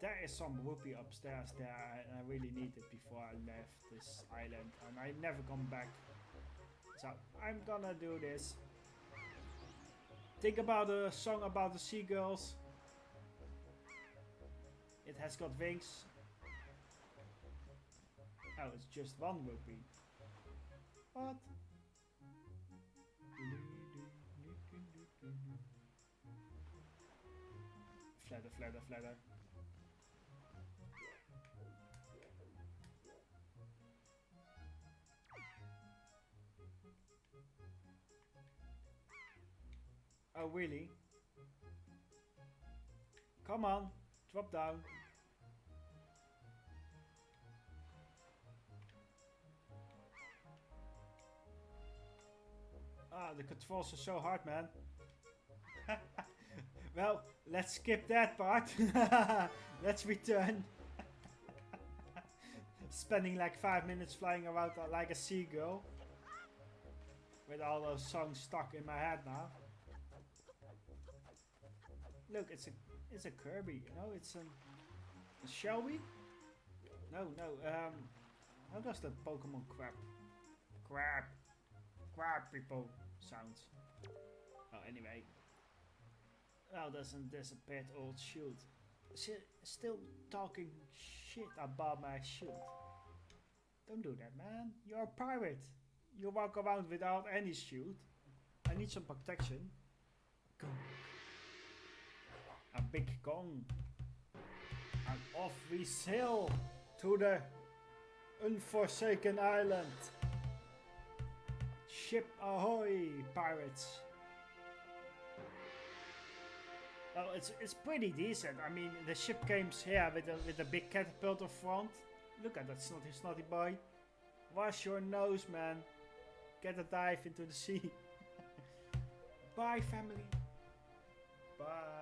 there is some rupee upstairs there and I really need it before I left this island and I never come back. So I'm gonna do this. Think about a song about the seagulls. It has got wings. Oh, it's just one rupee. What? Flatter, flatter, flatter. Oh, really? Come on, drop down. The controls are so hard, man. well, let's skip that part. let's return. Spending like five minutes flying around like a seagull. With all those songs stuck in my head now. Look, it's a it's a Kirby. You know, it's a, a Shelby. No, no. Um, how does the Pokemon crap, crap, crap people sounds? Oh, anyway. Well, doesn't this a pet old shield? still talking shit about my shield. Don't do that, man. You're a pirate. You walk around without any shield. I need some protection. Go a big gong. And off we sail to the unforsaken island. Ship ahoy, pirates. Well, it's it's pretty decent. I mean, the ship came here with a with a big catapult front. Look at that snotty snotty boy. Wash your nose, man. Get a dive into the sea. Bye, family. Bye.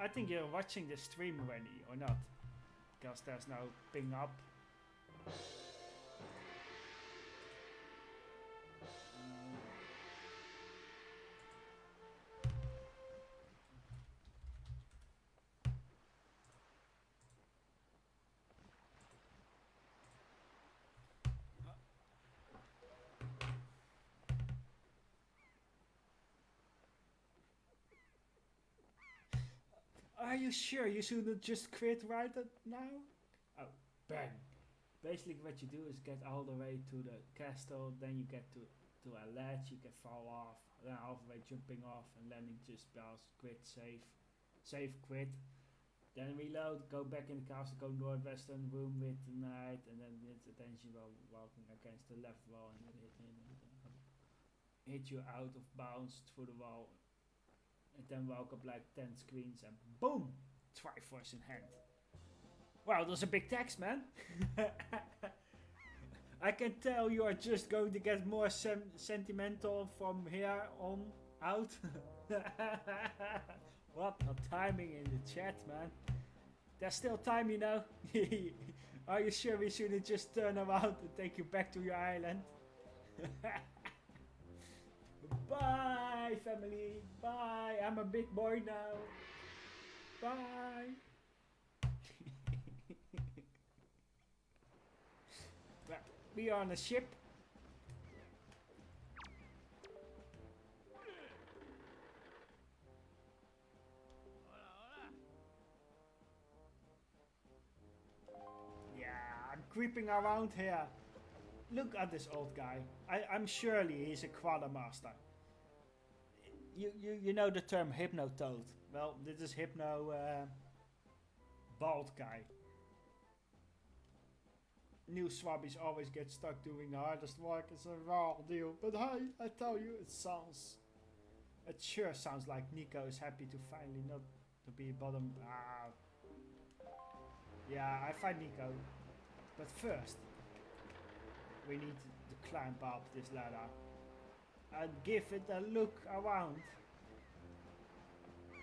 I think you're watching the stream already, or not? Because there's no ping up. Are you sure you shouldn't just quit right now? Oh, bang. Basically what you do is get all the way to the castle, then you get to, to a ledge, you can fall off, then halfway jumping off and landing just past, quit, save, save, quit. Then reload, go back in the castle, go northwestern room with the knight, and then hit attention while walking against the left wall and hit, hit, hit you out of bounds through the wall and then walk up like 10 screens and boom! Triforce in hand. Wow, that's a big text, man. I can tell you are just going to get more sentimental from here on out. what a timing in the chat, man. There's still time, you know. are you sure we shouldn't just turn around and take you back to your island? Bye, family. Bye. I'm a big boy now. Bye. we are on a ship. Yeah, I'm creeping around here. Look at this old guy. I, I'm surely he's a quartermaster you, you, you know the term hypnotoad. Well, this is hypno... Uh, bald guy. New swabbies always get stuck doing the hardest work. It's a raw deal. But hey, I tell you, it sounds. It sure sounds like Niko is happy to finally not to be bottom. Ah. Yeah, I find Niko. But first, we need to climb up this ladder and give it a look around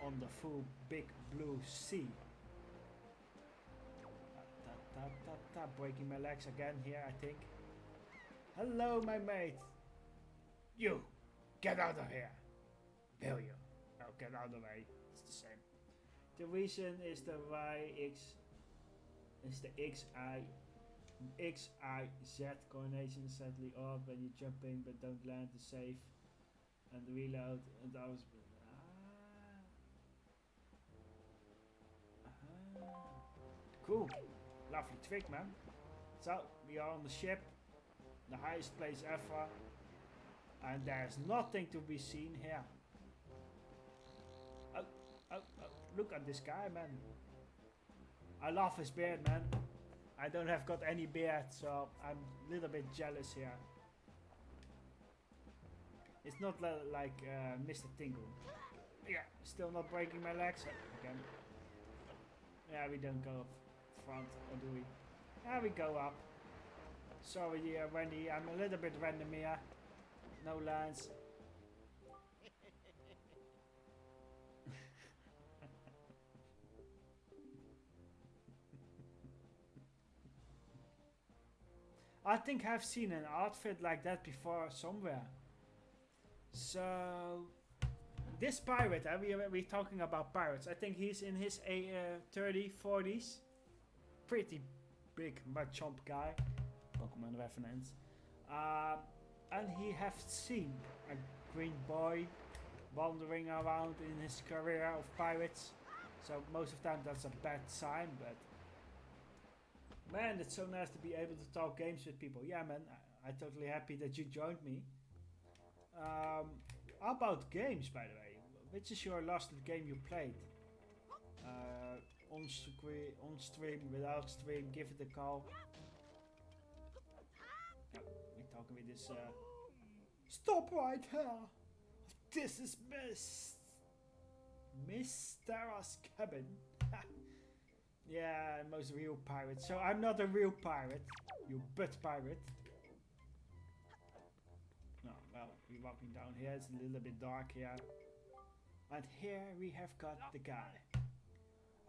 on the full big blue sea. Ta, ta, breaking my legs again here, I think. Hello, my mate. You, get out of here. Will you? Oh, get out of the way. It's the same. The reason is the YX is the XI XIZ coordination sadly off when you jump in but don't land the safe and reload and I was ah. Ah. cool lovely trick man so we are on the ship the highest place ever and there's nothing to be seen here oh, oh, oh. look at this guy man I love his beard man I don't have got any beard, so I'm a little bit jealous here. It's not like uh, Mr. Tingle. Yeah, still not breaking my legs again. Yeah, we don't go up front, or do we? Yeah, we go up. Sorry, uh, Wendy, I'm a little bit random here. No lines. I think I've seen an outfit like that before somewhere. So this pirate, uh, we, we're talking about pirates. I think he's in his uh, 30, 40s. Pretty big Machamp guy. Pokemon reference. Uh, and he have seen a green boy wandering around in his career of pirates. So most of the time that's a bad sign, but Man, it's so nice to be able to talk games with people. Yeah, man, I, am totally happy that you joined me. Um, how about games, by the way? Which is your last game you played? Uh, on, on stream, without stream, give it a call. We're talking with this. Uh, Stop right here! This is Miss. Miss Tetra's cabin. Yeah, most real pirates. So I'm not a real pirate. You butt pirate. No, well, we're walking down here. It's a little bit dark here. And here we have got the guy.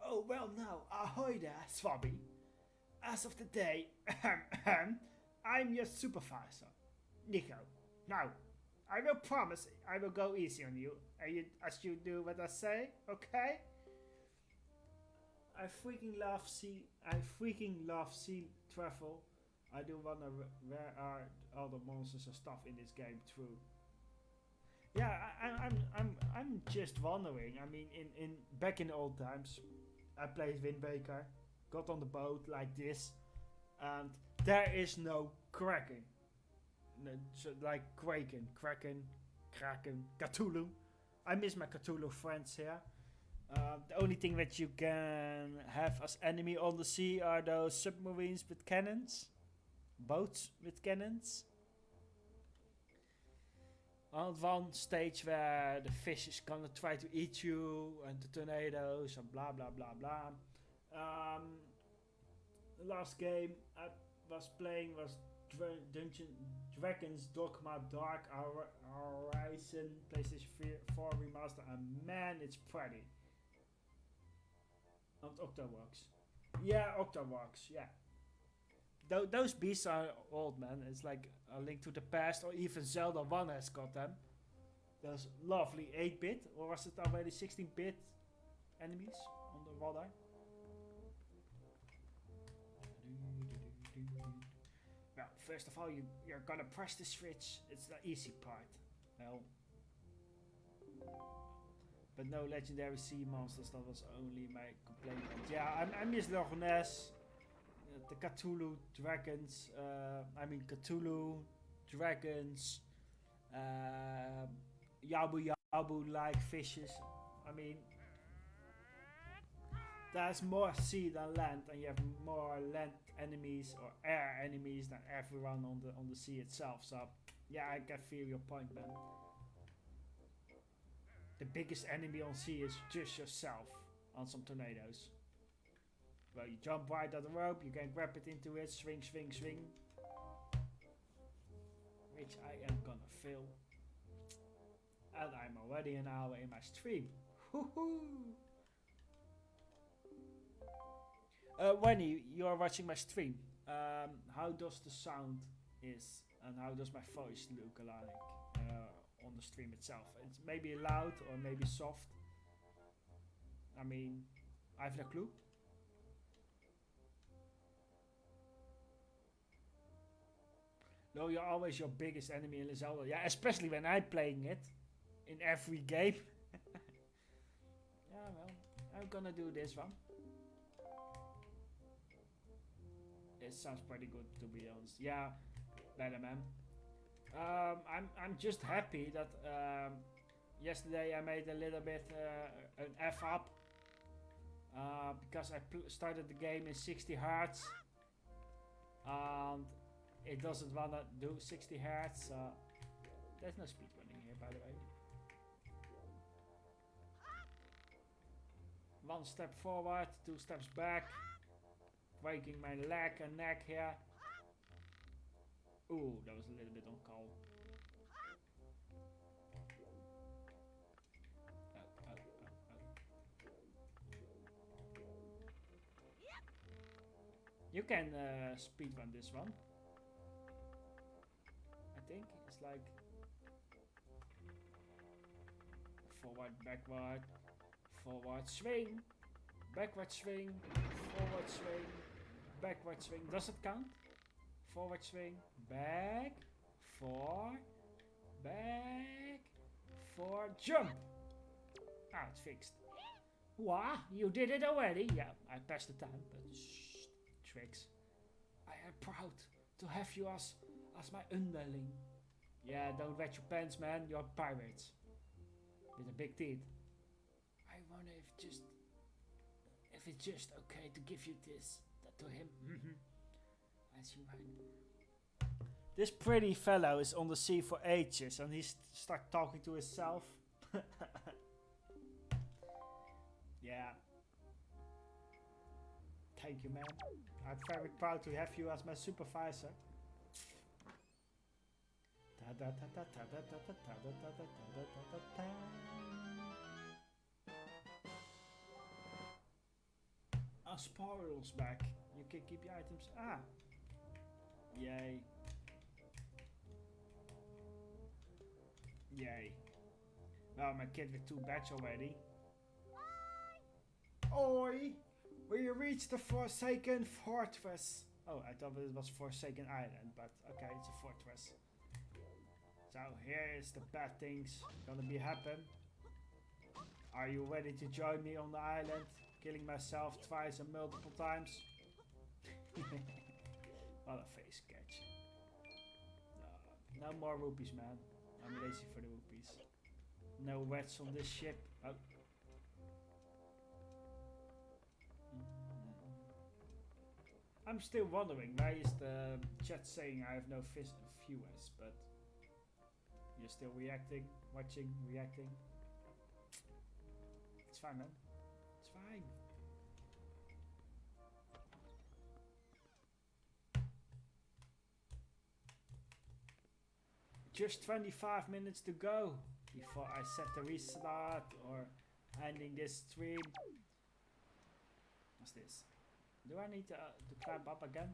Oh, well now, ahoy there, Swabby. As of today, I'm your supervisor, Niko. Now, I will promise I will go easy on you, you as you do what I say, okay? I freaking love sea. I freaking love sea travel. I do wonder where are all the monsters and stuff in this game True. Yeah, I, am I'm, I'm, I'm just wondering. I mean, in, in back in the old times, I played Wind Waker, got on the boat like this, and there is no cracking. So like Kraken, Kraken, Kraken, Cthulhu. I miss my Cthulhu friends here. Uh, the only thing that you can have as enemy on the sea are those submarines with cannons. Boats with cannons. On one stage where the fish is gonna try to eat you and the tornadoes and blah blah blah blah. Um, the last game I was playing was Dra Dungeon Dragons Dogma Dark Horizon PlayStation 4 remaster and man it's pretty. Not Octoroks. Yeah, Octoroks, yeah. Th those beasts are old, man. It's like a link to the past, or even Zelda 1 has got them. Those lovely 8-bit, or was it already 16-bit enemies on the water? Well, first of all, you, you're gonna press the switch. It's the easy part. Well, but no legendary sea monsters, that was only my complaint. Yeah, I, I miss Loch Ness, uh, the Cthulhu dragons, uh, I mean Cthulhu dragons, uh, Yabu Yabu like fishes. I mean, there's more sea than land, and you have more land enemies or air enemies than everyone on the on the sea itself. So yeah, I can feel your point, man. The biggest enemy on sea is just yourself on some tornadoes. Well, you jump right at the rope, you can grab it into it, swing, swing, swing. Which I am gonna fail. And I'm already an hour in my stream. Woohoo! Uh, Wendy, you are watching my stream. Um, how does the sound is and how does my voice look like on the stream itself? It's maybe loud or maybe soft. I mean, I have no clue. No, you're always your biggest enemy in Zelda. Yeah, especially when I'm playing it in every game. yeah, well, I'm gonna do this one. It sounds pretty good to be honest. Yeah, better man. Um, I'm I'm just happy that um, yesterday I made a little bit uh, an F up uh, because I started the game in 60 hertz and it doesn't wanna do 60 hertz. Uh, there's no speed running here, by the way. One step forward, two steps back, breaking my leg and neck here. Ooh, that was a little bit on call. You can uh, speedrun this one. I think it's like forward, backward, forward swing, backward swing, forward swing, backward swing. Does it count? Forward swing, back, four, back, four, jump. Ah, it's fixed. What? You did it already? Yeah, I passed the time, but shh, tricks. I am proud to have you as, as my underling. Yeah, don't wet your pants, man. You're pirates. With a big teeth. I wonder if just... If it's just okay to give you this. To him. As you. This pretty fellow is on the sea for ages and he's stuck talking to himself. yeah. Thank you, man. I'm very proud to have you as my supervisor. A spiral's back. You can keep your items. Ah. Yay. Yay. Well, my kid with two bats already. Oi! We reached the Forsaken Fortress. Oh, I thought it was Forsaken Island, but okay, it's a fortress. So here is the bad things gonna be happen. Are you ready to join me on the island? Killing myself twice and multiple times? What a face catch. No, more rupees, man. I'm lazy for the rupees. No wets on this ship. Oh. Mm-hmm. I'm still wondering why is the chat saying I have no viewers, but you're still reacting, watching, reacting. It's fine, man. It's fine. Just 25 minutes to go before I set the restart or ending this stream. What's this? Do I need to, uh, to climb up again?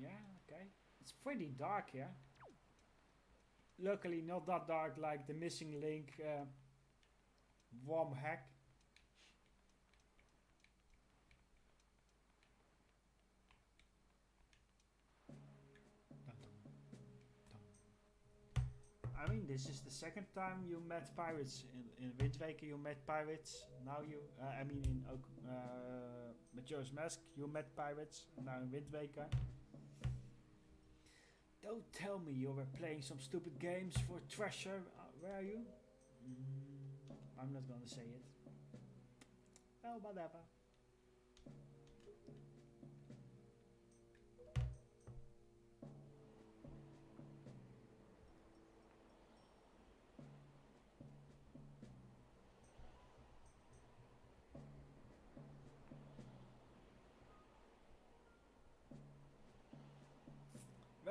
Yeah, okay. It's pretty dark here. Luckily not that dark like the missing link uh, worm hack. I mean, this is the second time you met pirates. In, in Wind Waker you met pirates. Now you, uh, I mean in uh, Majora's Mask you met pirates. Now in Wind Waker. Don't tell me you were playing some stupid games for treasure. Uh, where are you? Mm, I'm not gonna say it. Well, whatever.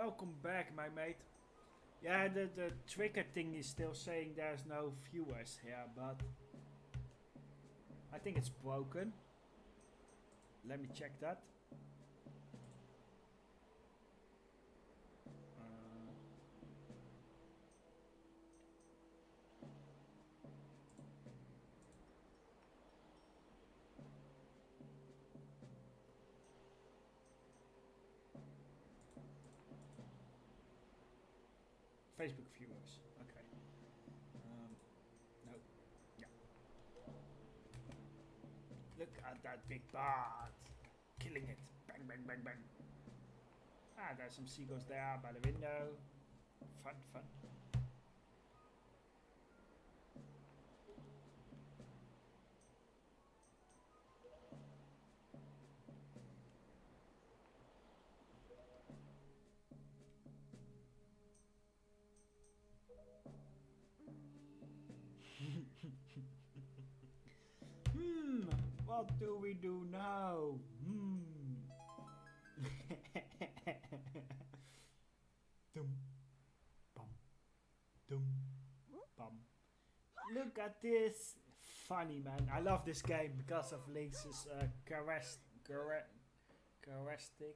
Welcome back, my mate. Yeah, the, the trigger thing is still saying there's no viewers here, but I think it's broken. Let me check that. Facebook viewers. Okay. Um, no. Yeah. Look at that big bird. Killing it. Bang, bang, bang, bang. Ah, there's some seagulls there by the window. Fun, fun. What do we do now? Hmm. dum, bum, dum, bum. Look at this. Funny man. I love this game because of Link's uh, characteristic, characteristic,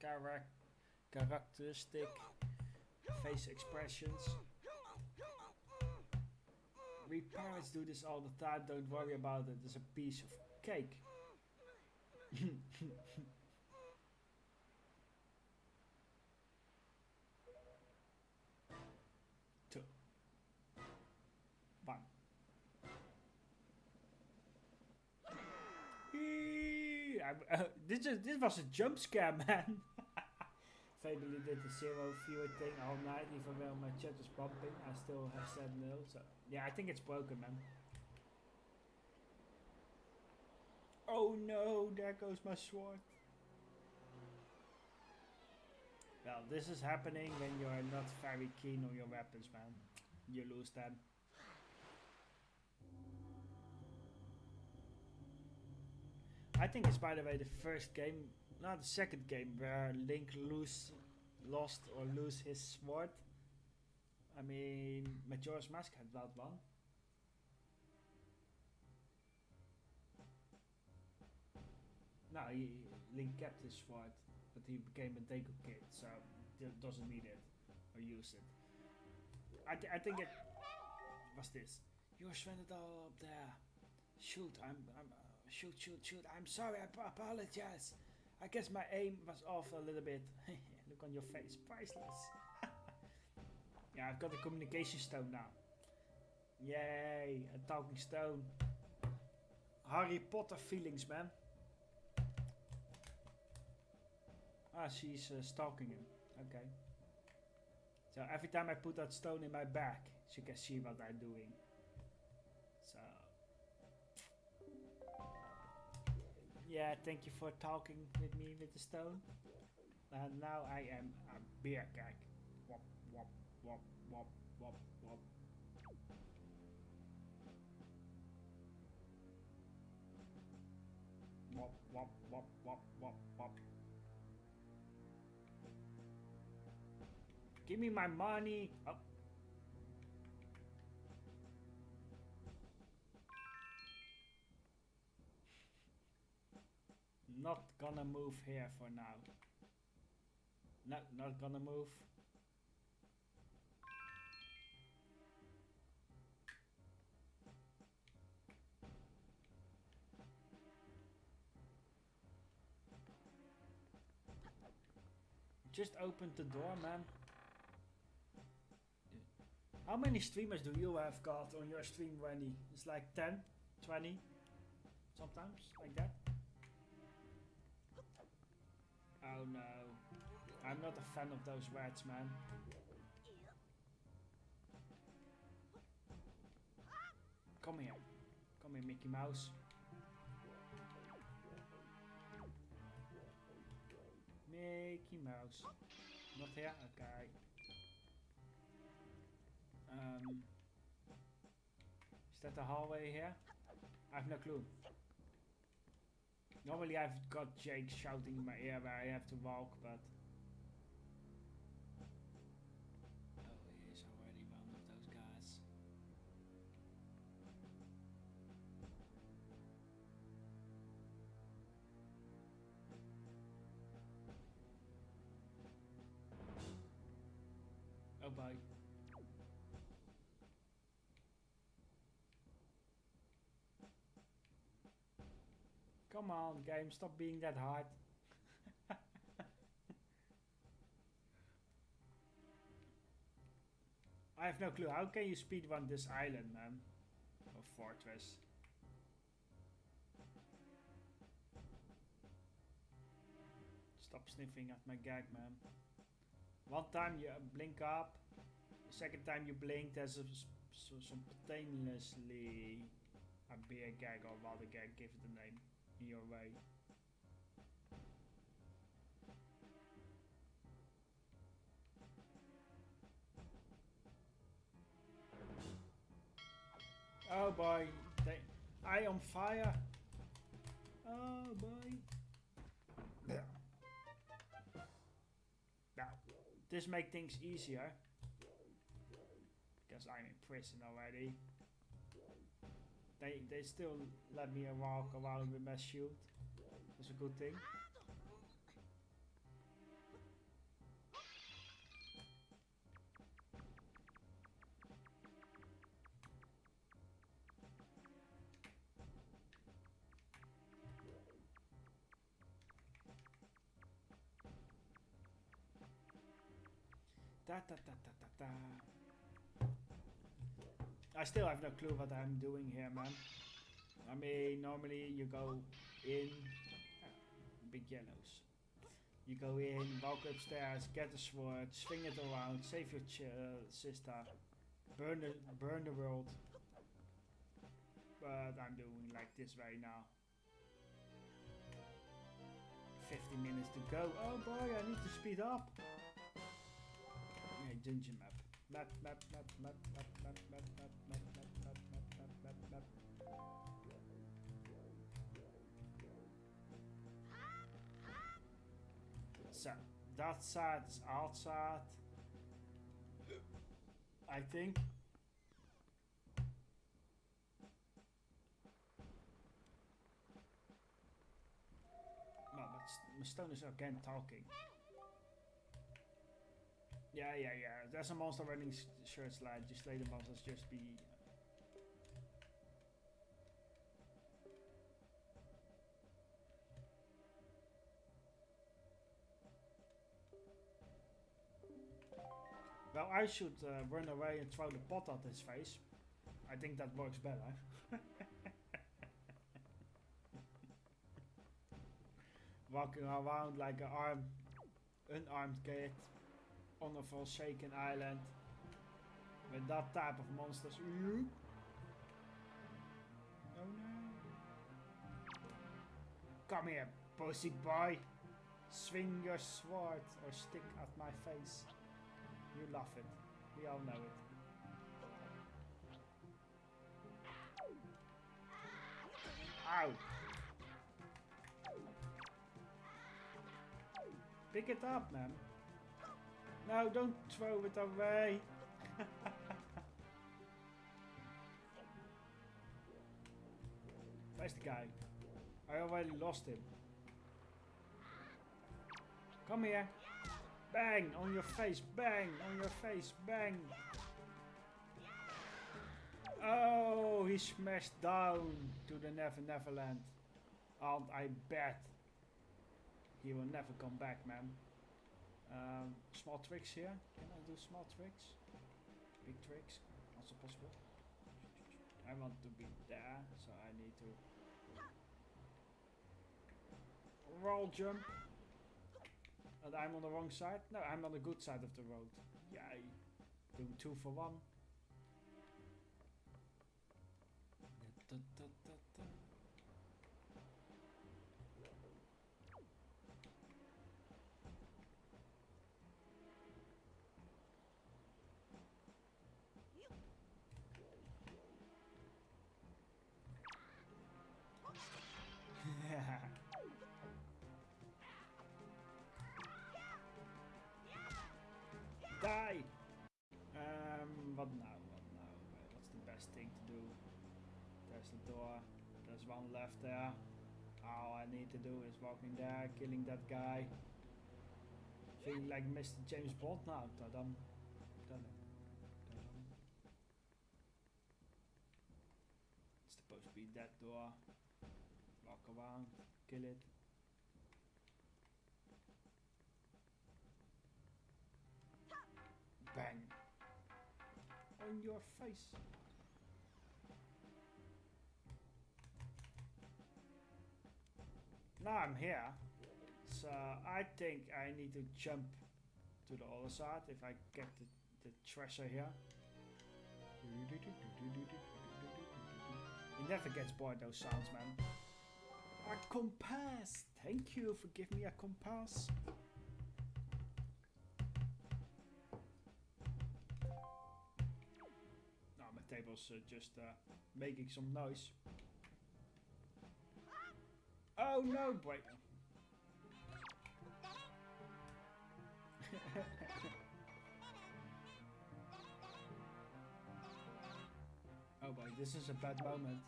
chara- characteristic face expressions. We parents do this all the time, don't worry about it, it's a piece of cake. Two. One. Uh, this, is, this was a jump scare, man. Fably did the zero viewer thing all night, even though my chat was bumping. I still have said nil, so yeah, I think it's broken, man. Oh no, there goes my sword. Well, this is happening when you're not very keen on your weapons, man. You lose them. I think it's by the way the first game, not the second game, where Link lose, lost or lose his sword. I mean, Majora's Mask had that one. No, he, Link kept his sword, but he became a Deku Kid, so doesn't need it or use it. I, th- I think it was this. You're all up there. Shoot, I'm, I'm, uh, shoot, shoot, shoot. I'm sorry, I apologize. I guess my aim was off a little bit. Look on your face, priceless. yeah, I've got a communication stone now. Yay, a talking stone. Harry Potter feelings, man. Ah, she's uh, stalking him. Okay. So every time I put that stone in my back, she can see what I'm doing. Yeah, thank you for talking with me with the stone. And now I am a beer keg. Wop, wop, wop, wop, wop, wop. Wop, wop, wop, wop, wop, wop. Give me my money. Oh. Not gonna move here for now. No, not gonna move. Just open the door, man. How many streamers do you have got on your stream, Wendy? It's like 10, 20, sometimes, like that. Oh no. I'm not a fan of those rats, man. Come here. Come here, Mickey Mouse. Mickey Mouse. Not here? Okay. Um, is that the hallway here? I have no clue. Normally I've got Jake shouting in my ear where I have to walk, but... Oh, he is already one of those guys. Oh bye. Come on, game, stop being that hard. I have no clue. How can you speedrun this island, man? Or fortress? Stop sniffing at my gag, man. One time you blink up, the second time you blink, there's a so, spontaneously a beer gag or a gag, give it a name, your way. Oh boy, I on fire. Oh boy. Yeah. Now, this make things easier. Because I'm in prison already. They they still let me walk around with my shield. That's a good thing. Da da da da da da. I still have no clue what I'm doing here, man. I mean, normally you go in, big yellows. You go in, walk upstairs, get the sword, swing it around, save your uh, sister, burn the burn the world. But I'm doing like this right now. 50 minutes to go. Oh boy, I need to speed up. Yeah, dungeon map. Map, map, map, map, map, map, map, map, map, map, map, map, map, map, map. So, that side is outside. I think. But S- Stone is again talking. Yeah, yeah, yeah. There's a monster running shirt slide. Just let the monsters just be. Well, I should uh, run away and throw the pot at his face. I think that works better. Walking around like an armed, unarmed kid on a forsaken island with that type of monsters. Oh no. Come here, pussy boy. Swing your sword or stick at my face. You love it. We all know it. Ow. Pick it up, man. No, don't throw it away. Where's the guy? I already lost him. Come here. Bang on your face. Bang on your face. Bang. Oh, he smashed down to the Never Neverland. And I bet he will never come back, man. Um, small tricks here. Can I do small tricks? Big tricks? Also possible. I want to be there, so I need to roll jump. And I'm on the wrong side? No, I'm on the good side of the road. Yay. Doing two for one. Da, da. One left there. All I need to do is walking there, killing that guy. Feeling like Mr. James Bond now. Ta-dum. Ta-dum. Ta-dum. It's supposed to be that door. Walk around, kill it. Bang. On your face. Now I'm here. So I think I need to jump to the other side if I get the, the treasure here. It never gets bored those sounds man. A compass! Thank you for giving me a compass. Now my table's uh, just uh, making some noise. Oh no, wait. oh boy, this is a bad moment.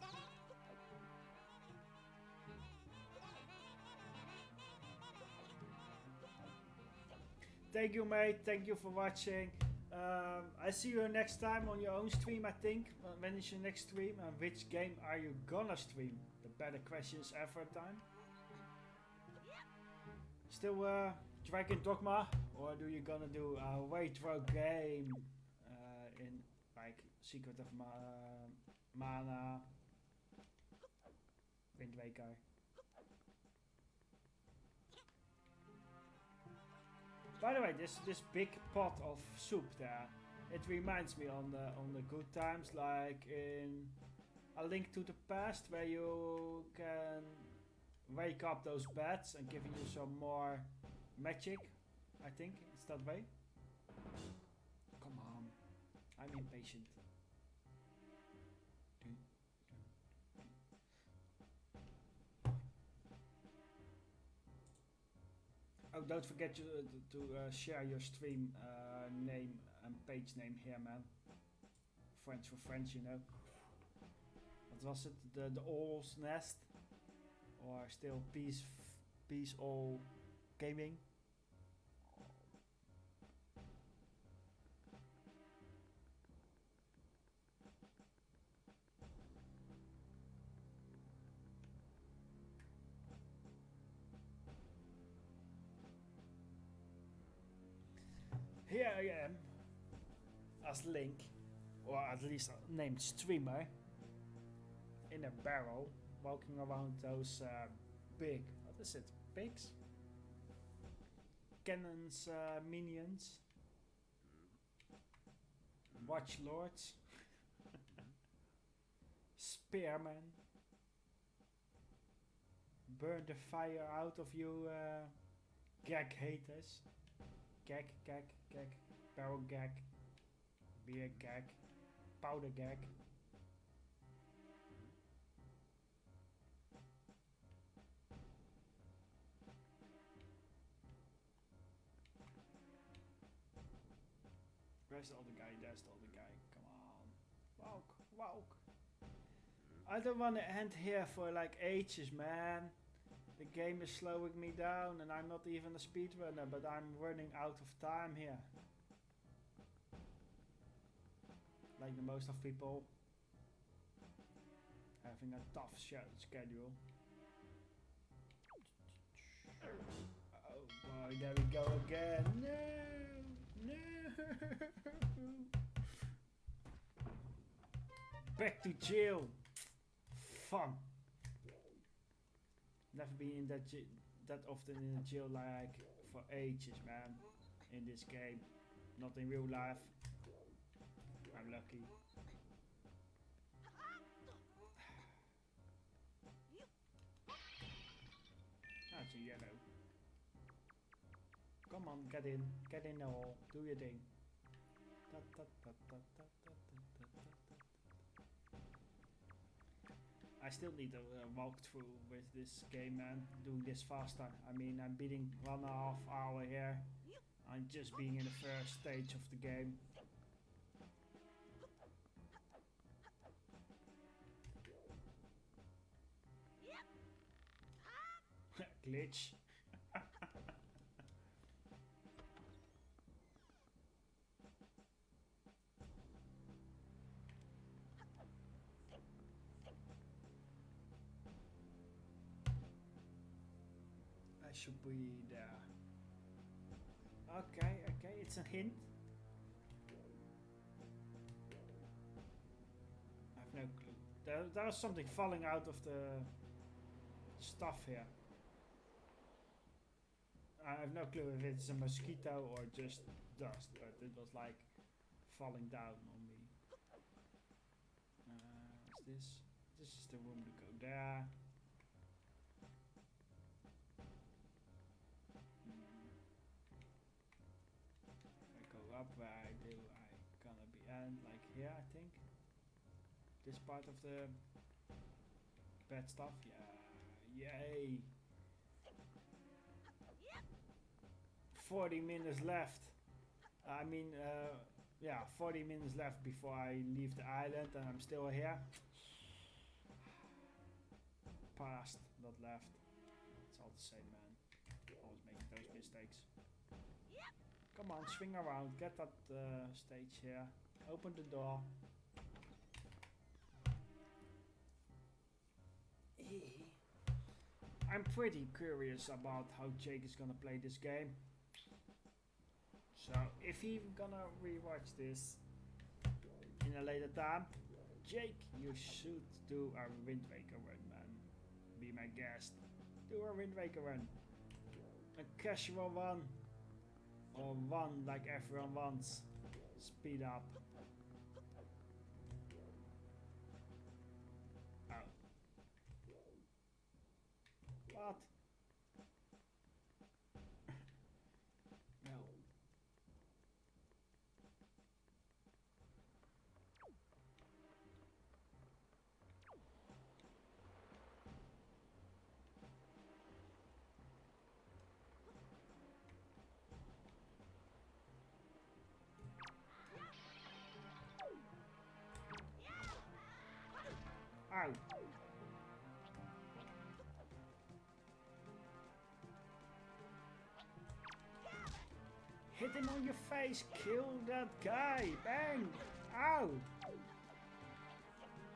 Thank you, mate. Thank you for watching. Um, I see you next time on your own stream, I think. When is your next stream? And which game are you gonna stream? Better questions ever time. Still uh, Dragon Dogma? Or do you gonna do a retro game uh, in like Secret of Ma Mana, Wind Waker? By the way, this this big pot of soup there, it reminds me on the on the good times, like in A Link to the Past, where you can wake up those bats and giving you some more magic. I think it's that way. Come on, I'm impatient. Oh, don't forget to, to uh, share your stream uh, name and page name here, man. Friends for friends, you know. Was it? The the All's Nest, oh, or still Peace Peace All Gaming? Here I am, as Link, or at least named streamer, in a barrel, walking around those uh, big, what is it, pigs? Cannons, uh, minions, watch lords, spearmen, burn the fire out of you, uh, gag haters. Gag, gag, gag, barrel gag, beer gag, powder gag. Where's the other guy? There's the other guy. Come on. Walk, walk. I don't want to end here for like ages, man. The game is slowing me down and I'm not even a speedrunner, but I'm running out of time here. Like the most of people having a tough sch- schedule. Oh boy, there we go again. No. Back to jail. Fun. Never been in that that often in a jail like for ages, man. In this game, not in real life. I'm lucky. That's a yellow. Come on, get in, get in the do your thing. I still need a, a walkthrough with this game and doing this faster. I mean, I'm beating one and a half hour here. I'm just being in the first stage of the game. Glitch. Should be there. Okay, okay, it's a hint. I have no clue. There, there was something falling out of the stuff here. I have no clue if it's a mosquito or just dust, but it was like falling down on me. Uh, what's this? This is the room to go there. Up where I do, I gonna be end like here, I think. This part of the bad stuff, yeah, yay! 40 minutes left. I mean, uh, yeah, 40 minutes left before I leave the island and I'm still here. Past, not left. It's all the same, man. Always making those mistakes. Come on, swing around, get that uh, stage here. Open the door. I'm pretty curious about how Jake is gonna play this game. So if he's gonna rewatch this in a later time, Jake, you should do a Wind Waker run, man. Be my guest. Do a Wind Waker run. A casual one. Or one like everyone wants. Speed up. Oh. What? Hit him on your face, kill that guy, bang! Ow!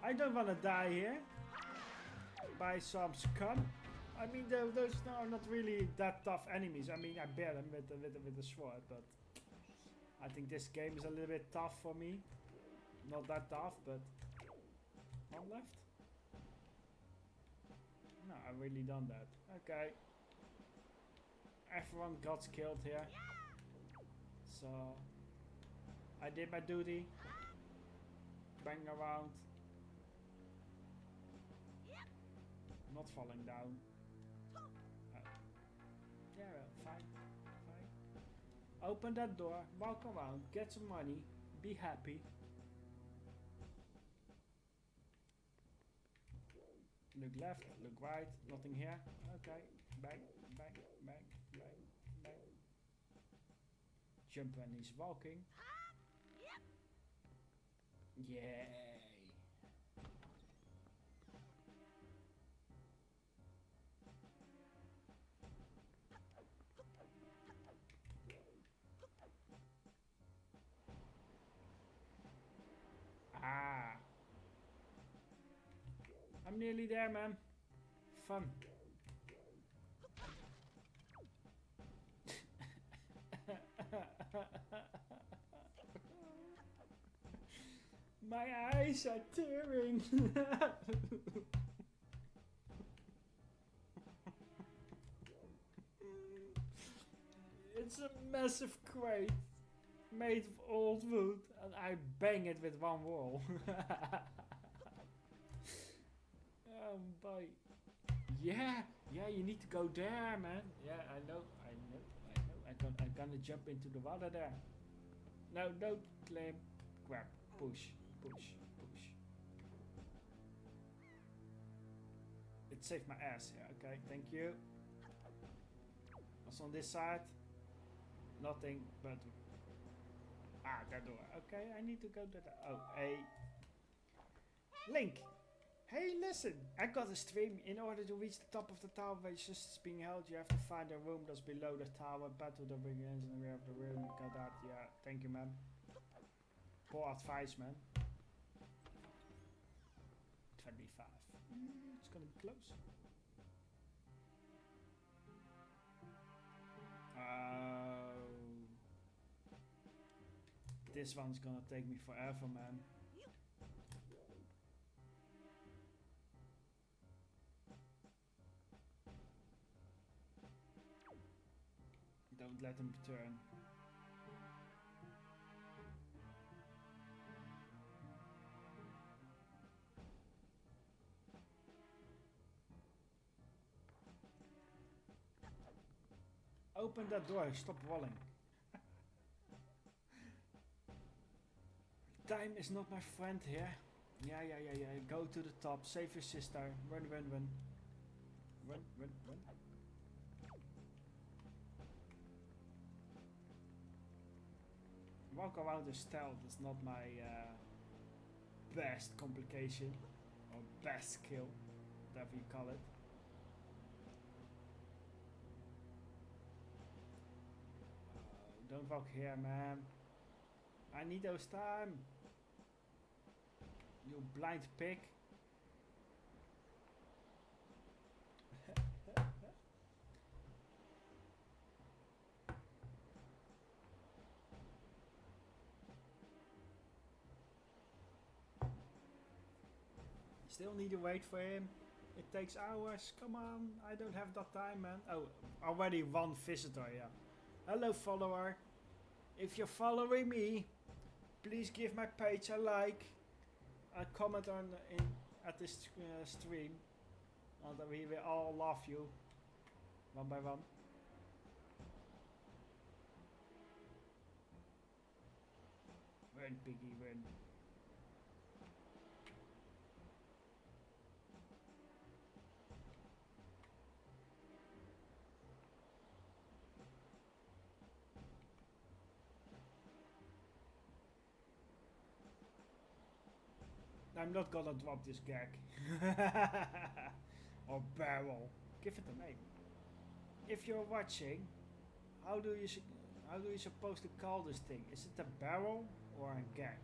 I don't wanna die here. By some scum. I mean, those are not really that tough enemies. I mean, I bear them with, with, with the sword, but... I think this game is a little bit tough for me. Not that tough, but... One left? No, I've really done that. Okay. Everyone got killed here. So I did my duty. Bang around. Not falling down. Uh, yeah, fine. Fine. Open that door, walk around, get some money, be happy. Look left, look right, nothing here. Okay, back, back, back, back, back. Jump when he's walking. Yay! Ah. I'm nearly there, man. Fun. My eyes are tearing. it's a massive crate made of old wood and I bang it with one wall. Um, oh boy. Yeah, yeah, you need to go there, man. Yeah, I know, I'm gonna, I'm gonna jump into the water there. No, don't climb. Grab, push, push, push. It saved my ass, yeah, okay, thank you. What's on this side? Nothing but... Ah, that door. Okay, I need to go to the... Oh, a... Link! Hey, listen! I got a stream. In order to reach the top of the tower where is being held, you have to find a room that's below the tower. Battle that begins in the rear of the room. Got that? Yeah. Thank you, man. Poor advice, man. 25. Mm, it's gonna be close. Oh. This one's gonna take me forever, man. Don't let him turn. Open that door, stop walling. Time is not my friend here. Yeah, yeah, yeah, yeah. Go to the top, save your sister. Run, run, run. Run, run, run. Walk around the stealth is not my uh, best complication or best skill, whatever you call it. Uh, don't walk here, man. I need those time. You blind pig. Still need to wait for him. It takes hours. Come on, I don't have that time, man. Oh, already one visitor, yeah. Hello, follower. If you're following me, please give my page a like. A comment on in at this uh, stream. And we will all love you. One by one. Run, piggy, run. I'm not gonna drop this gag. or barrel. Give it a name. If you're watching, how do you how do you supposed to call this thing? Is it a barrel or a gag?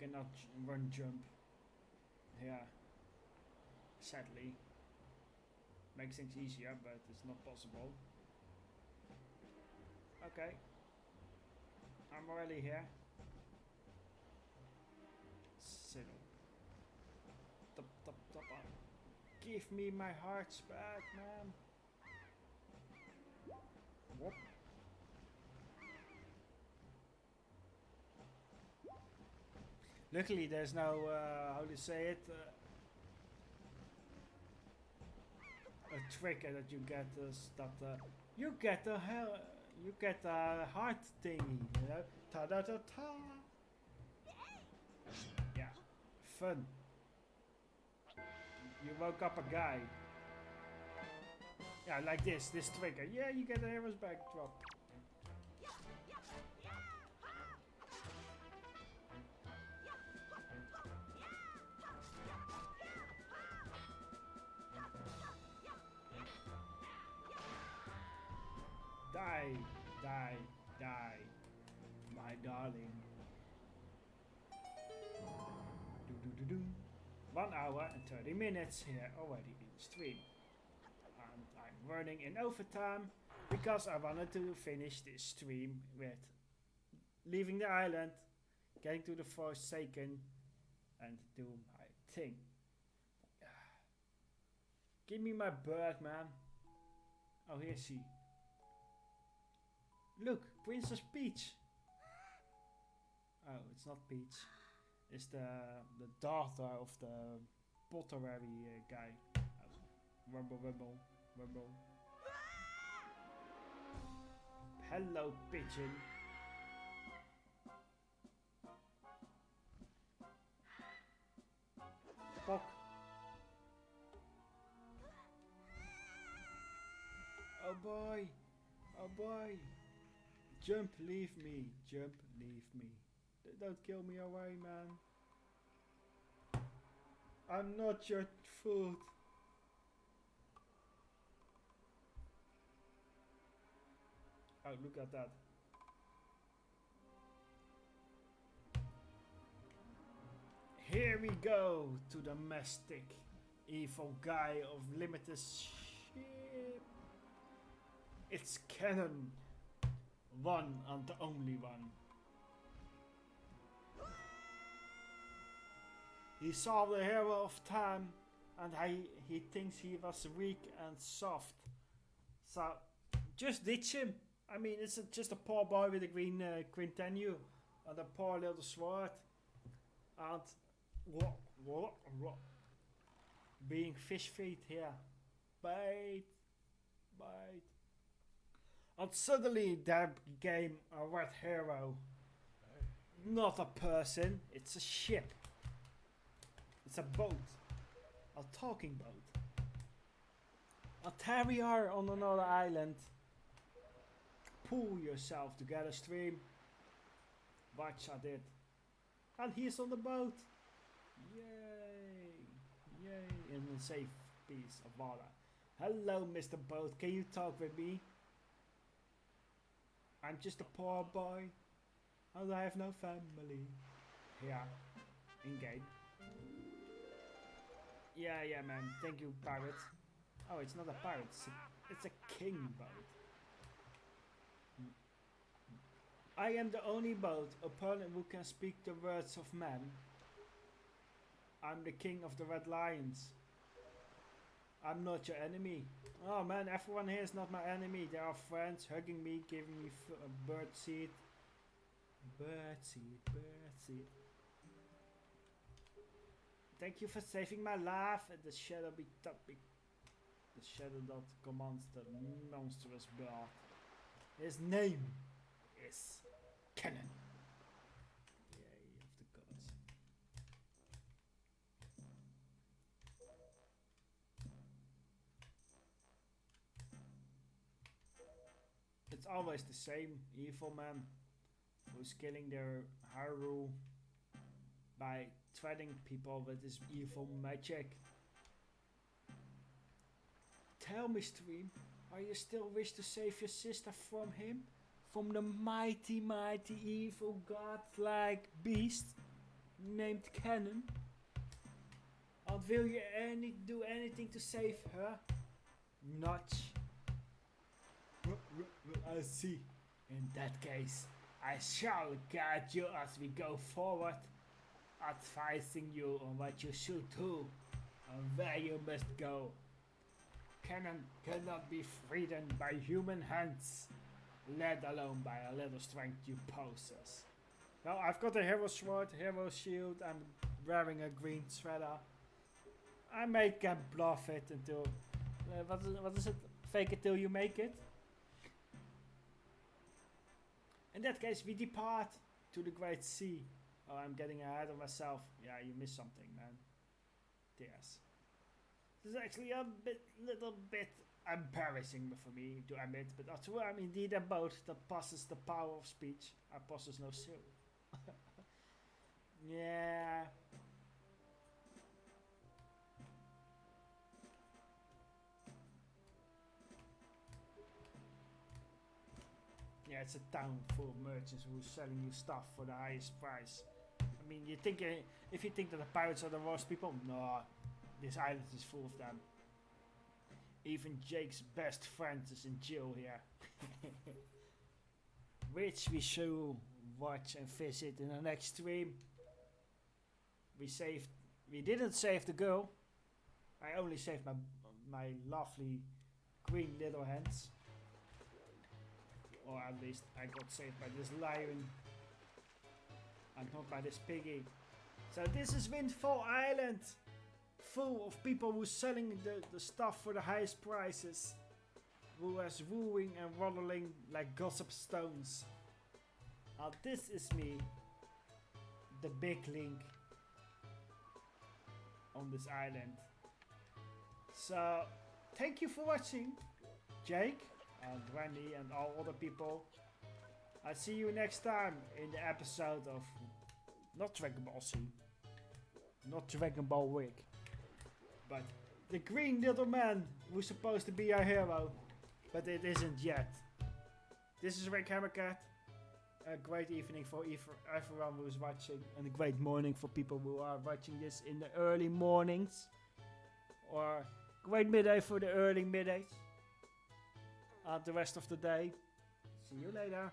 Cannot run jump. Yeah. Sadly. Makes things easier, but it's not possible. Okay. I'm already here. Settle. Top, top, top up. Give me my hearts back, man. Luckily, there's no uh, how to say it. Uh, a trick that you get is that uh, you get a hell, you get heart thingy, you know, ta da ta ta. Yeah, fun. You woke up a guy. Yeah, like this, this trigger. Yeah, you get a hero's back Die, die, die, my darling. Do do do do. One hour and 30 minutes here already in stream. And I'm running in overtime because I wanted to finish this stream with leaving the island, getting to the Forsaken, and do my thing. Give me my bird, man. Oh, here's she. Look, Princess Peach. Oh, it's not Peach. It's the the daughter of the pottery uh, guy. Rumble, rumble, rumble. Hello, pigeon. Fuck. Oh boy. Oh boy. Jump, leave me. Jump, leave me. Don't kill me away, man. I'm not your food. Oh, look at that. Here we go to the domestic evil guy of limited ship. It's Ganon. One and the only one. He saw the hero of time and he, he thinks he was weak and soft. So just ditch him. I mean, it's a, just a poor boy with a green uh, and a poor little sword. And what, what, what? Being fish feet here. Bite, bite. And suddenly there became a red hero. Not a person, it's a ship. It's a boat. A talking boat. A terrier on another island. Pull yourself together, stream. Watch I did. And he's on the boat. Yay! Yay! In a safe piece of water. Hello, Mr. Boat. Can you talk with me? I'm just a poor boy. And I have no family. Yeah. In game. Yeah, yeah, man. Thank you, pirate. Oh, it's not a pirate. It's a, it's a king boat. I am the only boat upon who can speak the words of man. I'm the king of the red lions. I'm not your enemy. Oh man, everyone here is not my enemy. They are friends, hugging me, giving me f- bird seed. Bird seed, bird seed. Thank you for saving my life. And the shadow be topic. The shadow that commands the monstrous bird. His name is Ganon. It's always the same evil man who's killing their Haru by threatening people with his evil magic. Tell me, Stream, are you still wish to save your sister from him? From the mighty, mighty evil godlike beast named Ganon? And will you any do anything to save her? Not. I see. In that case, I shall guide you as we go forward, advising you on what you should do and where you must go. Ganon cannot be freed by human hands, let alone by a little strength you possess. Well, I've got a hero sword, hero shield, I'm wearing a green sweater. I may can bluff it until. Uh, what, is, what is it? Fake it till you make it? In that case, we depart to the great sea. Oh, I'm getting ahead of myself. Yeah, you missed something, man. Yes. This is actually a bit, little bit embarrassing for me to admit, but although I'm indeed a boat that possesses the power of speech, I possess no soul. yeah. Yeah, it's a town full of merchants who are selling you stuff for the highest price. I mean, you think uh, if you think that the pirates are the worst people, no, this island is full of them. Even Jake's best friend is in jail here. Which we shall watch and visit in the next stream. We saved, we didn't save the girl. I only saved my my lovely green little hands. Or at least I got saved by this lion. And not by this piggy. So this is Windfall Island. Full of people who selling the, the stuff for the highest prices. Who is wooing and waddling like gossip stones. Now this is me. The big link. On this island. So, thank you for watching. Jake, and Randy and all other people. I'll see you next time in the episode of not Dragon Ball Z, not Dragon Ball Week, but the green little man who's supposed to be our hero, but it isn't yet. This is Rick Hammercat. A great evening for everyone who's watching, and a great morning for people who are watching this in the early mornings, or great midday for the early middays. And the rest of the day. See you later.